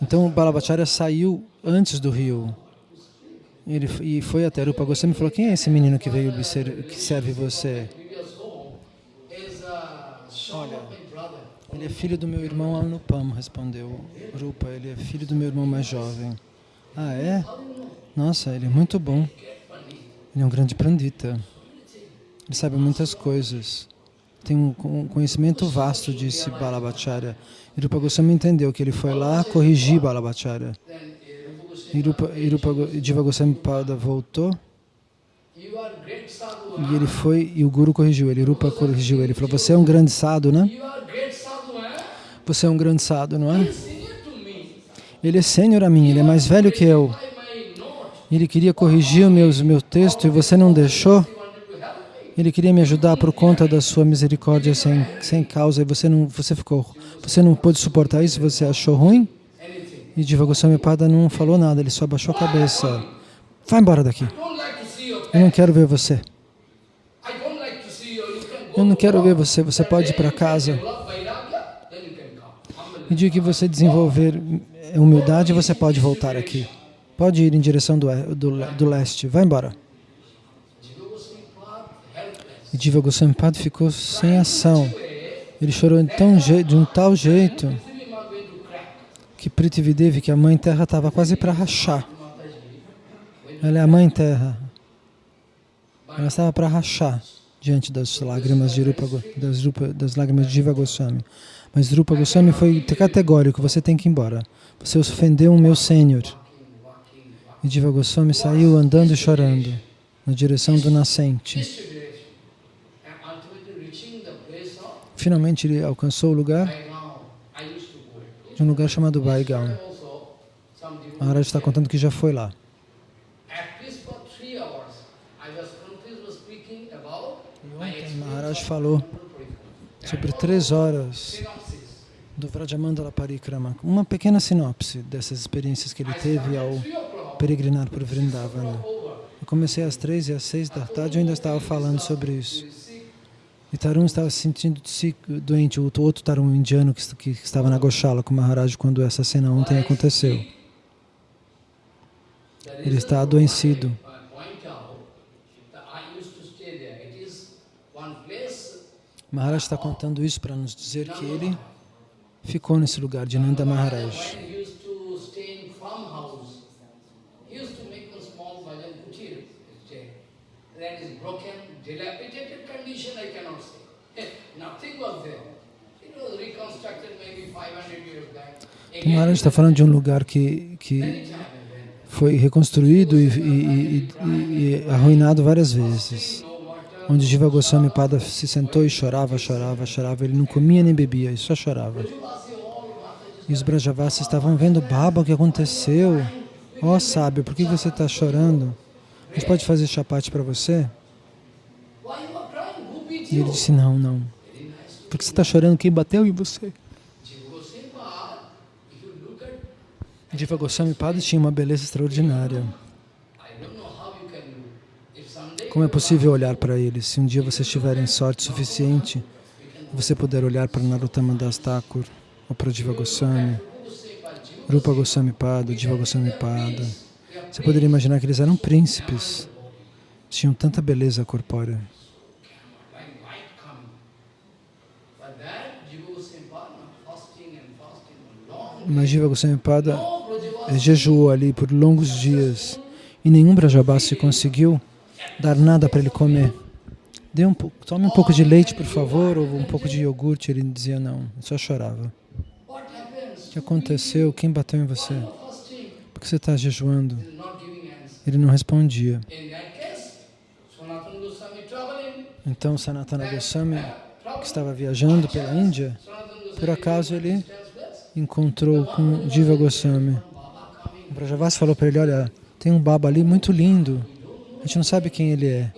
Então Balabhacharya saiu antes do rio. Ele, e foi até Rupa Goswami e falou, quem é esse menino que veio que serve você? Previous home is a son of my brother. Ele é filho do meu irmão Anupam, respondeu Rupa. Ele é filho do meu irmão mais jovem. Ah, é? Nossa, ele é muito bom. Ele é um grande pandita. Ele sabe muitas coisas. Tem um conhecimento vasto, disse Balabhacharya. E Rupa Goswami entendeu que ele foi lá corrigir Balabhacharya. E Rupa, e Rupa Diva Goswami Pada voltou e ele foi, e o Guru corrigiu ele, Rupa corrigiu ele. Ele falou, você é um grande sado, né? Você é um grande sado, não é? Ele é sênior a mim, ele é mais velho que eu. Ele queria corrigir o meu texto e você não deixou. Ele queria me ajudar por conta da sua misericórdia sem, sem causa e você não, você ficou, você não pôde suportar isso, você achou ruim? E Diva Goswami Pada não falou nada, ele só abaixou a cabeça. Vai embora daqui. Eu não quero ver você. Eu não quero ver você, você pode ir para casa. E dia que você desenvolver humildade, você pode voltar aqui. Pode ir em direção do, do, do leste. Vai embora. Diva Goswami ficou sem ação. Ele chorou tão, de um tal jeito que Prithvidevi, que a Mãe Terra, estava quase para rachar. Ela é a Mãe Terra. Ela estava para rachar diante das lágrimas de Rupa, das, Rupa, das lágrimas de Jiva Goswami. Mas Rupa Goswami foi categórico, você tem que ir embora. Você ofendeu o meu Senhor. E Jiva Goswami saiu andando e chorando na direção do nascente. Finalmente ele alcançou o lugar de um lugar chamado Vaigaon. Maharaj está contando que já foi lá. Maharaj falou sobre três horas do Vrajamandala Parikrama, uma pequena sinopse dessas experiências que ele teve ao peregrinar por Vrindavana. Eu comecei às três e às seis da tarde eu ainda estava falando sobre isso. E Tarun estava se sentindo doente, o outro Tarun indiano que, que estava na Goshala com Maharaj quando essa cena ontem aconteceu. Ele está adoecido. Maharaj está contando isso para nos dizer que ele ficou nesse lugar de Nanda Maharaj. Então, Maharaj está falando de um lugar que, que foi reconstruído e, e, e, e arruinado várias vezes onde Jiva Goswami Pada se sentou e chorava, chorava, chorava. Ele não comia nem bebia, ele só chorava. E os Brajavasis estavam vendo, Baba, o que aconteceu? Ó oh, sábio, por que você está chorando? A gente pode fazer chapate para você? E ele disse, não, não. Porque você está chorando, quem bateu em você? Jiva Goswami Pada tinha uma beleza extraordinária. Como é possível olhar para eles? Se um dia vocês tiverem sorte suficiente, você puder olhar para Narottama Das Thakur, ou para Diva Goswami, Rupa Goswami Pada, Diva Goswami Pada, você poderia imaginar que eles eram príncipes, tinham tanta beleza corpórea. Mas Jiva Goswami Pada jejuou ali por longos dias e nenhum Brajabasi conseguiu dar nada para ele comer. Dê um tome um pouco de leite, por favor, ou um pouco de iogurte. Ele dizia não, ele só chorava. O que aconteceu? Quem bateu em você? Por que você está jejuando? Ele não respondia. Então Sanatana Goswami, que estava viajando pela Índia, por acaso ele encontrou com Diva Goswami. O Brajavasi falou para ele, olha, tem um baba ali muito lindo, a gente não sabe quem ele é.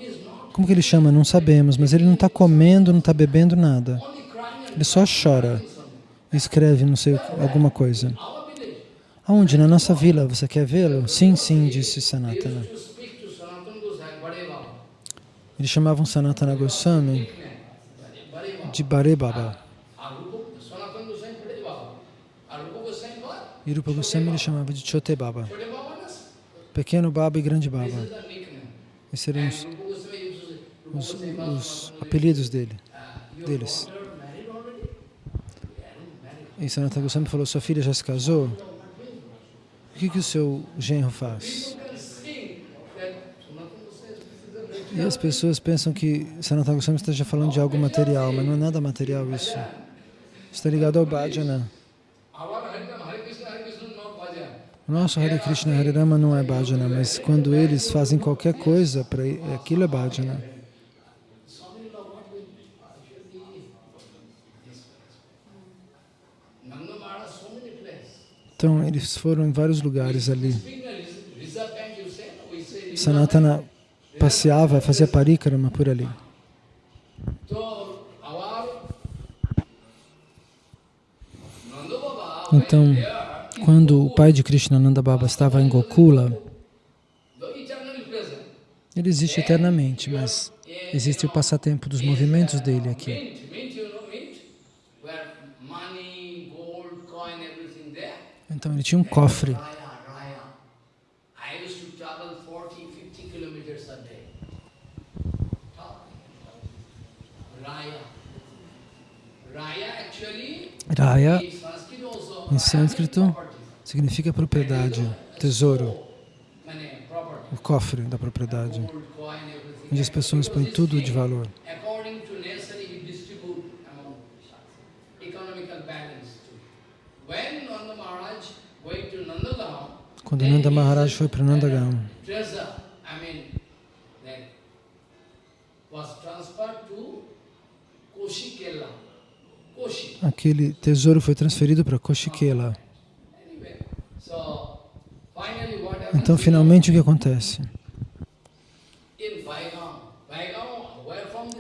Como que ele chama? Não sabemos, mas ele não está comendo, não está bebendo nada. Ele só chora. Escreve, não sei, alguma coisa. Aonde? Na nossa vila. Você quer vê-lo? Sim, sim, disse Sanatana. Eles chamavam Sanatana Goswami de Bare Baba. E Rupa Goswami ele chamava de Chote Baba. Pequeno Baba e Grande Baba. Esses eram os, os, os apelidos dele, deles. E Sanatana Goswami falou, sua filha já se casou? O que, que o seu genro faz? E as pessoas pensam que Sanatana Goswami esteja falando de algo material, mas não é nada material isso. Está ligado ao bhajana. Our Hare Hare Krishna, Hare Krishna, not nosso Hare Krishna Hare Rama não é bhajana, mas quando eles fazem qualquer coisa, para aquilo é bhajana. Então eles foram em vários lugares ali. Sanatana passeava, fazia parikrama por ali. Então, quando o pai de Krishna Nanda Baba estava em Gokula, ele existe eternamente, mas existe o passatempo dos movimentos dele aqui. Então ele tinha um cofre. Raya, Raya. I used to travel 40, 50 kilometers a day. Raya. Raya actually, Raya, in Sanskrit also, em sânscrito. Significa propriedade, tesouro, o cofre da propriedade, onde as pessoas põem tudo de valor. Quando Nanda Maharaj foi para Nandagam, aquele tesouro foi transferido para Koshikela. Então, finalmente, o que acontece?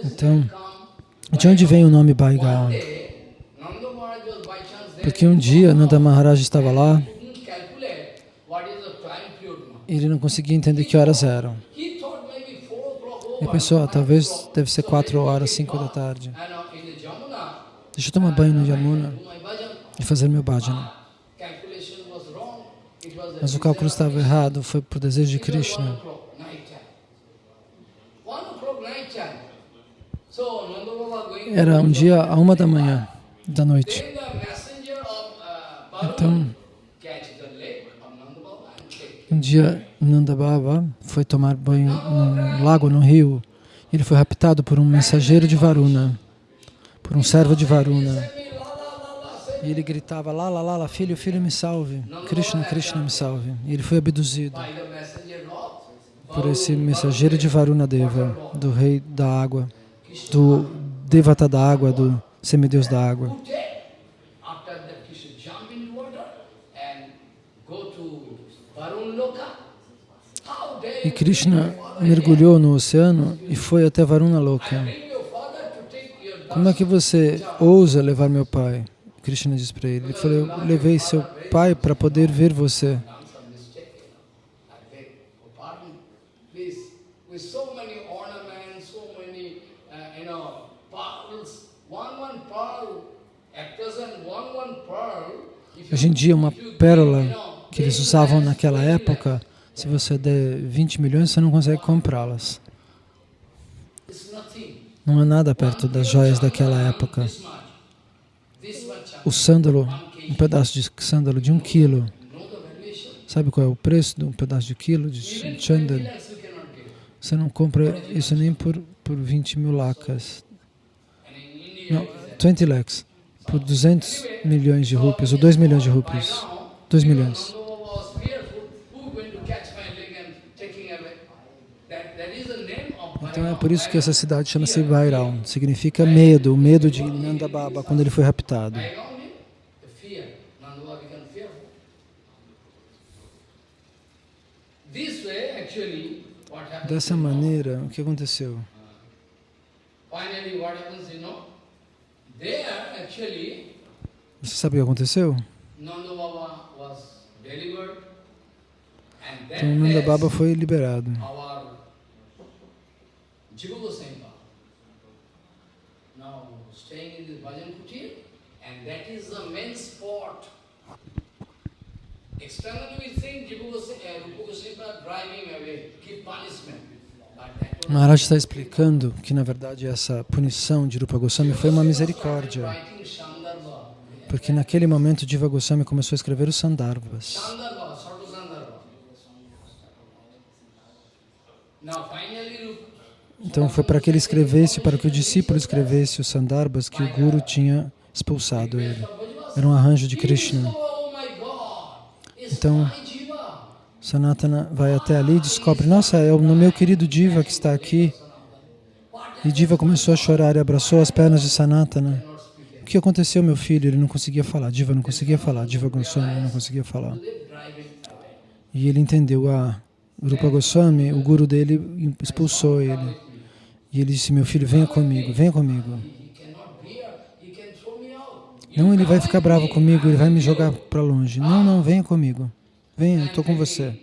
Então? De onde vem o nome Baigaon? Porque um dia Nanda Maharaj estava lá ele não conseguia entender que horas eram. Ele pensou, ah, talvez deve ser So quatro maybe horas, he cinco da thought, tarde. Deixa eu tomar banho no Yamuna e fazer meu bhajana. Mas o cálculo estava errado, foi por desejo de Krishna. Era um dia a uma da manhã, da noite. Então, um dia Nanda Baba foi tomar banho num lago, no rio. Ele foi raptado por um mensageiro de Varuna, por um servo de Varuna. E ele gritava, lá, lá, lá, lá, filho, filho, me salve. Krishna, Krishna, me salve. E ele foi abduzido por esse mensageiro de Varuna Deva, do rei da água, do Devata da água, do semideus da água. E Krishna mergulhou no oceano e foi até Varuna Loka. Como é que você ousa levar meu pai? Krishna disse para ele. Ele falou, eu levei seu pai para poder ver você. Hoje em dia, uma pérola que eles usavam naquela época, se você der 20 milhões, você não consegue comprá-las. Não é nada perto das joias daquela época. This much. This much. O sândalo, um pedaço de sândalo de um quilo. Sabe qual é o preço de um pedaço de quilo de Even 20 chandal? lakhs you cannot get. Você não compra isso nem por, por 20 mil India, Não, 20 lakhs. Por 200 milhões de rupias, ou 2 milhões de rupias. 2 milhões. Então é por isso que essa cidade chama-se Vairão. Significa medo, o medo de Nanda Baba quando ele foi raptado. Baigaon means the fear. Nanda Baba became fearful. This way, actually, what happens? Dessa maneira, o que aconteceu? Você sabe o que aconteceu? Então Nanda Baba foi liberado. now staying in this Bhajan Kutir, and that is the main spot. Maharaj está explicando que, na verdade, essa punição de Rupa Goswami foi uma misericórdia. Porque naquele momento Diva Goswami começou a escrever os finally, Então foi para que ele escrevesse, para que o discípulo escrevesse os Sandarbhas que o Guru tinha expulsado ele. Era um arranjo de Krishna. Então! Sanatana vai até ali e descobre, nossa, é o meu querido Diva que está aqui. E Diva começou a chorar e abraçou as pernas de Sanatana. O que aconteceu, meu filho? Ele não conseguia falar. Diva não conseguia falar. Diva Goswami não conseguia falar. E ele entendeu, ah, Rupa Goswami, o guru dele expulsou ele. E ele disse, meu filho, venha comigo, venha comigo. Não, ele vai ficar bravo comigo, ele vai me jogar para longe. Não, não, venha comigo. Venha, eu estou com você.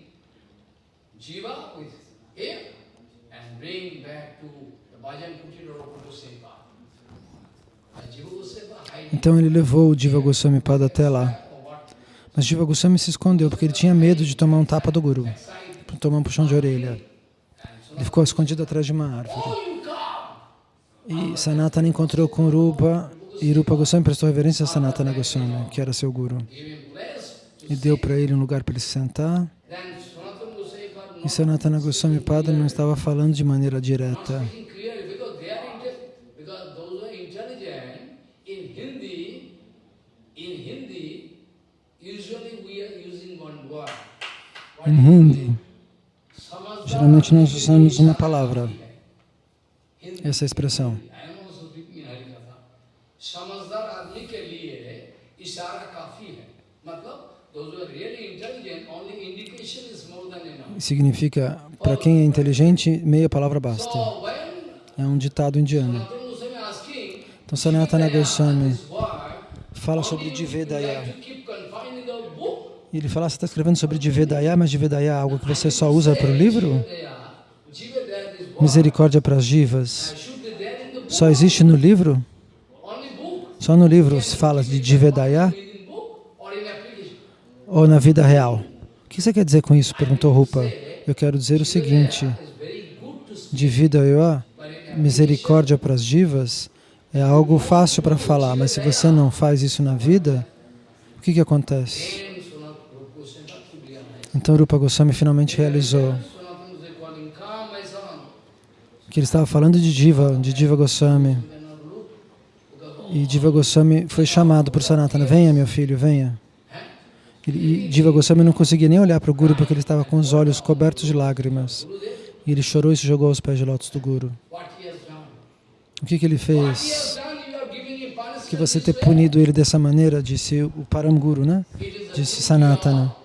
Hiding Então ele levou o Diva Goswami Pada até lá. Mas Diva Goswami se escondeu porque ele tinha medo de tomar um tapa do Guru, tomar um puxão de orelha. Ele ficou escondido atrás de uma árvore. Oh! E Sanatana encontrou com Rupa e Rupa Goswami prestou reverência a Sanatana Goswami, que era seu Guru. E deu para ele um lugar para ele se sentar. E Sanatana Goswami Pada não estava falando de maneira direta. Em Hindi, geralmente nós usamos uma palavra, essa expressão. I am also speaking Harikatha. समझदार आदमी के लिए इशारा काफी है मतलब those who are really intelligent only indication is more than enough Significa, para quem é inteligente, meia palavra basta. so when É um ditado indiano. Sanatana Goswami asking Então Sanatana Goswami this word fala sobre you Divedaya. like to keep confined in the book E ele fala, você está escrevendo sobre Divedaya, mas Divedaya é algo que você só usa para o livro? Jivedaya, Jivedaya, this word Misericórdia para as divas. should be there in the book Só existe no livro? Só no livro se fala de application ou na vida real? O que você quer dizer com isso? Perguntou Rupa. Eu quero dizer o seguinte, in misericórdia para as divas, é algo fácil para falar, mas se você não faz isso na vida, o que, que acontece? Então Rupa Goswami finalmente realizou que ele estava falando de Diva, de Diva Goswami. E Diva Goswami foi chamado por Sanatana, venha meu filho, venha. E Diva Goswami não conseguia nem olhar para o Guru porque ele estava com os olhos cobertos de lágrimas. E ele chorou e se jogou aos pés de lótus do Guru. O que, que ele fez? Que você ter punido ele dessa maneira, disse o Paramguru, né? Disse Sanatana.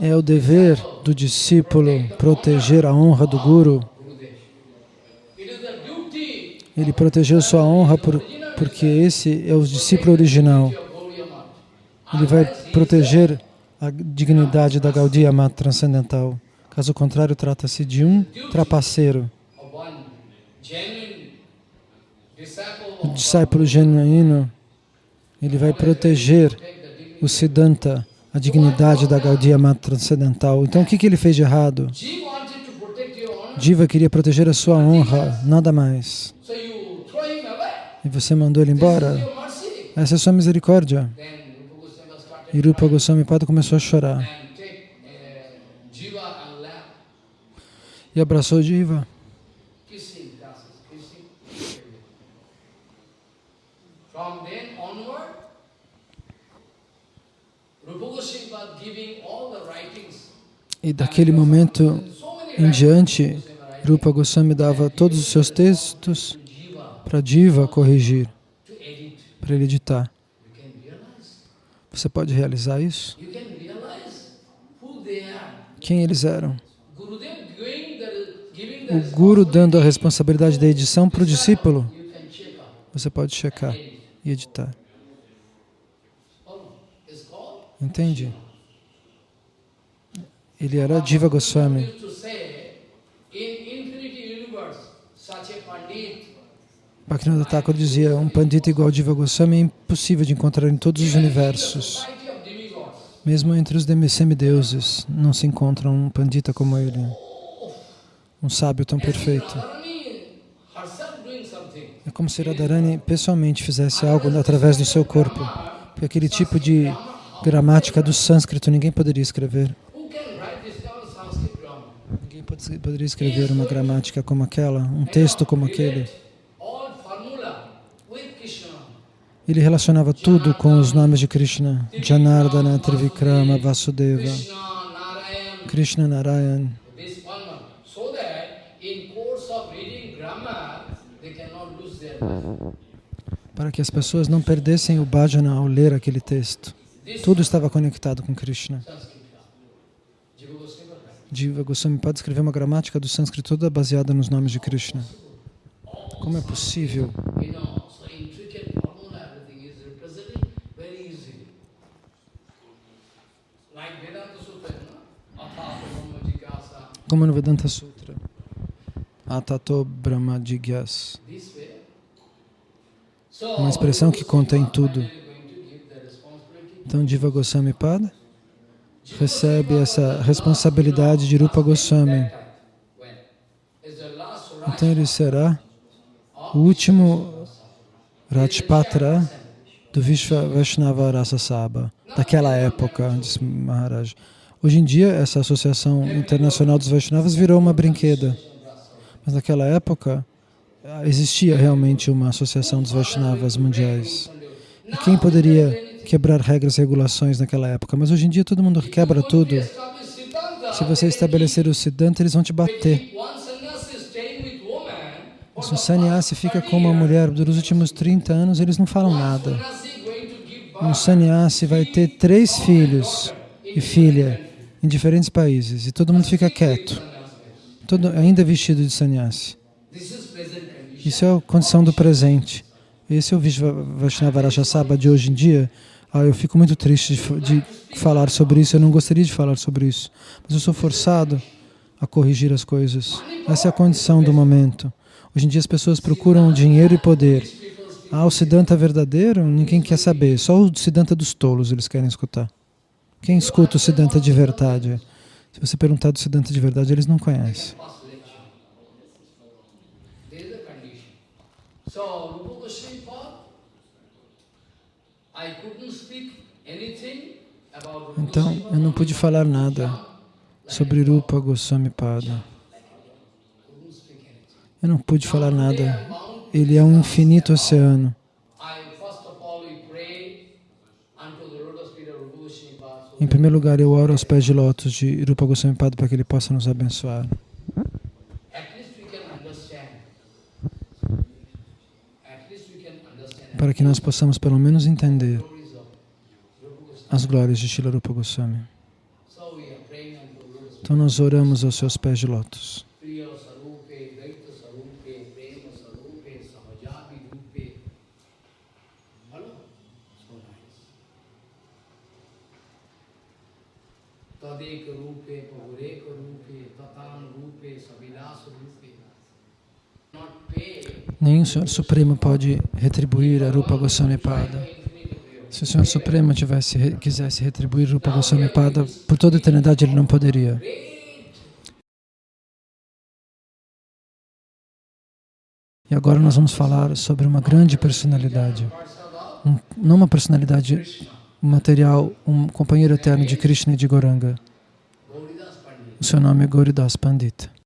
É o dever do discípulo proteger a honra do Guru. Gurudev. It is a duty Ele protegeu sua honra por, porque esse é o discípulo original. Ele vai proteger a dignidade da Gaudiya Mata transcendental. Caso contrário, trata-se de um trapaceiro. O discípulo genuíno, ele vai proteger o Siddhanta, a dignidade da Gaudiya Mata transcendental. Então, o que, que ele fez de errado? Diva queria proteger a sua honra, nada mais. E você mandou ele embora? Essa é a sua misericórdia. E Rupa Goswami Pada começou a chorar. E abraçou Diva. E daquele momento em diante, Rupa Goswami dava todos os seus textos para Diva corrigir, para ele editar. Você pode realizar isso? Quem eles eram? O Guru dando a responsabilidade da edição para o discípulo. Você pode checar e editar. Entende? Ele era Diva Goswami. used to say, in infinity universe, such a pandit Bhaktivinoda Thakur dizia, um pandita igual Diva Goswami é impossível de encontrar em todos os universos. Mesmo entre os semideuses, não se encontra um pandita como ele. Um sábio tão perfeito. É como se Radharani pessoalmente fizesse algo através do seu corpo. Porque aquele tipo de gramática do sânscrito ninguém poderia escrever. Ninguém pode- poderia escrever uma gramática como aquela, um texto como aquele. Ele relacionava tudo com os nomes de Krishna. Janardana, Trivikrama, Vasudeva, Krishna, Narayan. Para que as pessoas não perdessem o bhajana ao ler aquele texto. Tudo estava conectado com Krishna. Jiva Goswami pode escrever uma gramática do sânscrito toda baseada nos nomes de Krishna. Como é possível? Como no Vedanta Sutra. Atato Brahma Jigyas. Uma expressão que contém tudo. Então Jiva Goswami Pada recebe essa responsabilidade de Rupa Goswami. Então ele será o último Rajpatra do Vishwa Vaishnava Rasa Sabha, daquela época, disse Maharaj. Hoje em dia, essa Associação Internacional dos Vaishnavas virou uma brinqueda. Mas naquela época, existia realmente uma Associação dos Vaishnavas mundiais. E quem poderia quebrar regras e regulações naquela época? Mas hoje em dia todo mundo quebra tudo. Se você estabelecer o Siddhanta, eles vão te bater. Se um sannyasi fica com uma mulher durante os últimos 30 anos, eles não falam nada. Um sannyasi vai ter três filhos e filha em diferentes países e todo mundo fica quieto, todo, ainda vestido de sannyasi. Isso é a condição do presente. Esse é o Vaishnava Rajasabha de hoje em dia. Ah, eu fico muito triste de, de falar sobre isso, eu não gostaria de falar sobre isso, mas eu sou forçado a corrigir as coisas. Essa é a condição do momento. Hoje em dia as pessoas procuram dinheiro e poder. Ah, o Siddhanta verdadeiro, ninguém quer saber. Só o Siddhanta dos tolos eles querem escutar. Quem escuta o Siddhanta de verdade? Se você perguntar do Siddhanta de verdade, eles não conhecem. Então, eu não pude falar nada sobre Rupa Goswami Pada. Eu não pude falar nada. Ele é um infinito oceano. I first of all we pray unto the lotus feet of Rupa Goswami Pada, so Em primeiro lugar, eu oro aos pés de lótus de Rupa Goswami Pada para que ele possa nos abençoar. Para que nós possamos pelo menos entender as glórias de Shila Rupa Goswami. Então nós oramos aos seus pés de lótus. Priya Sarupe, Daita Sarupe, Prema Sarupe, Samajabi Rupe. Hello? So nice. Tadeka Rupe, Rupe, Tatan Rupe, Savilas Rupe. Nenhum Senhor Supremo pode retribuir a Rupa Goswami Pada. Se o Senhor Supremo tivesse, quisesse retribuir Rupa Goswami Pada, por toda a eternidade ele não poderia. E agora nós vamos falar sobre uma grande personalidade. Um- não uma personalidade material, um companheiro eterno de Krishna e de Goranga. O seu nome é Gauridas Pandita.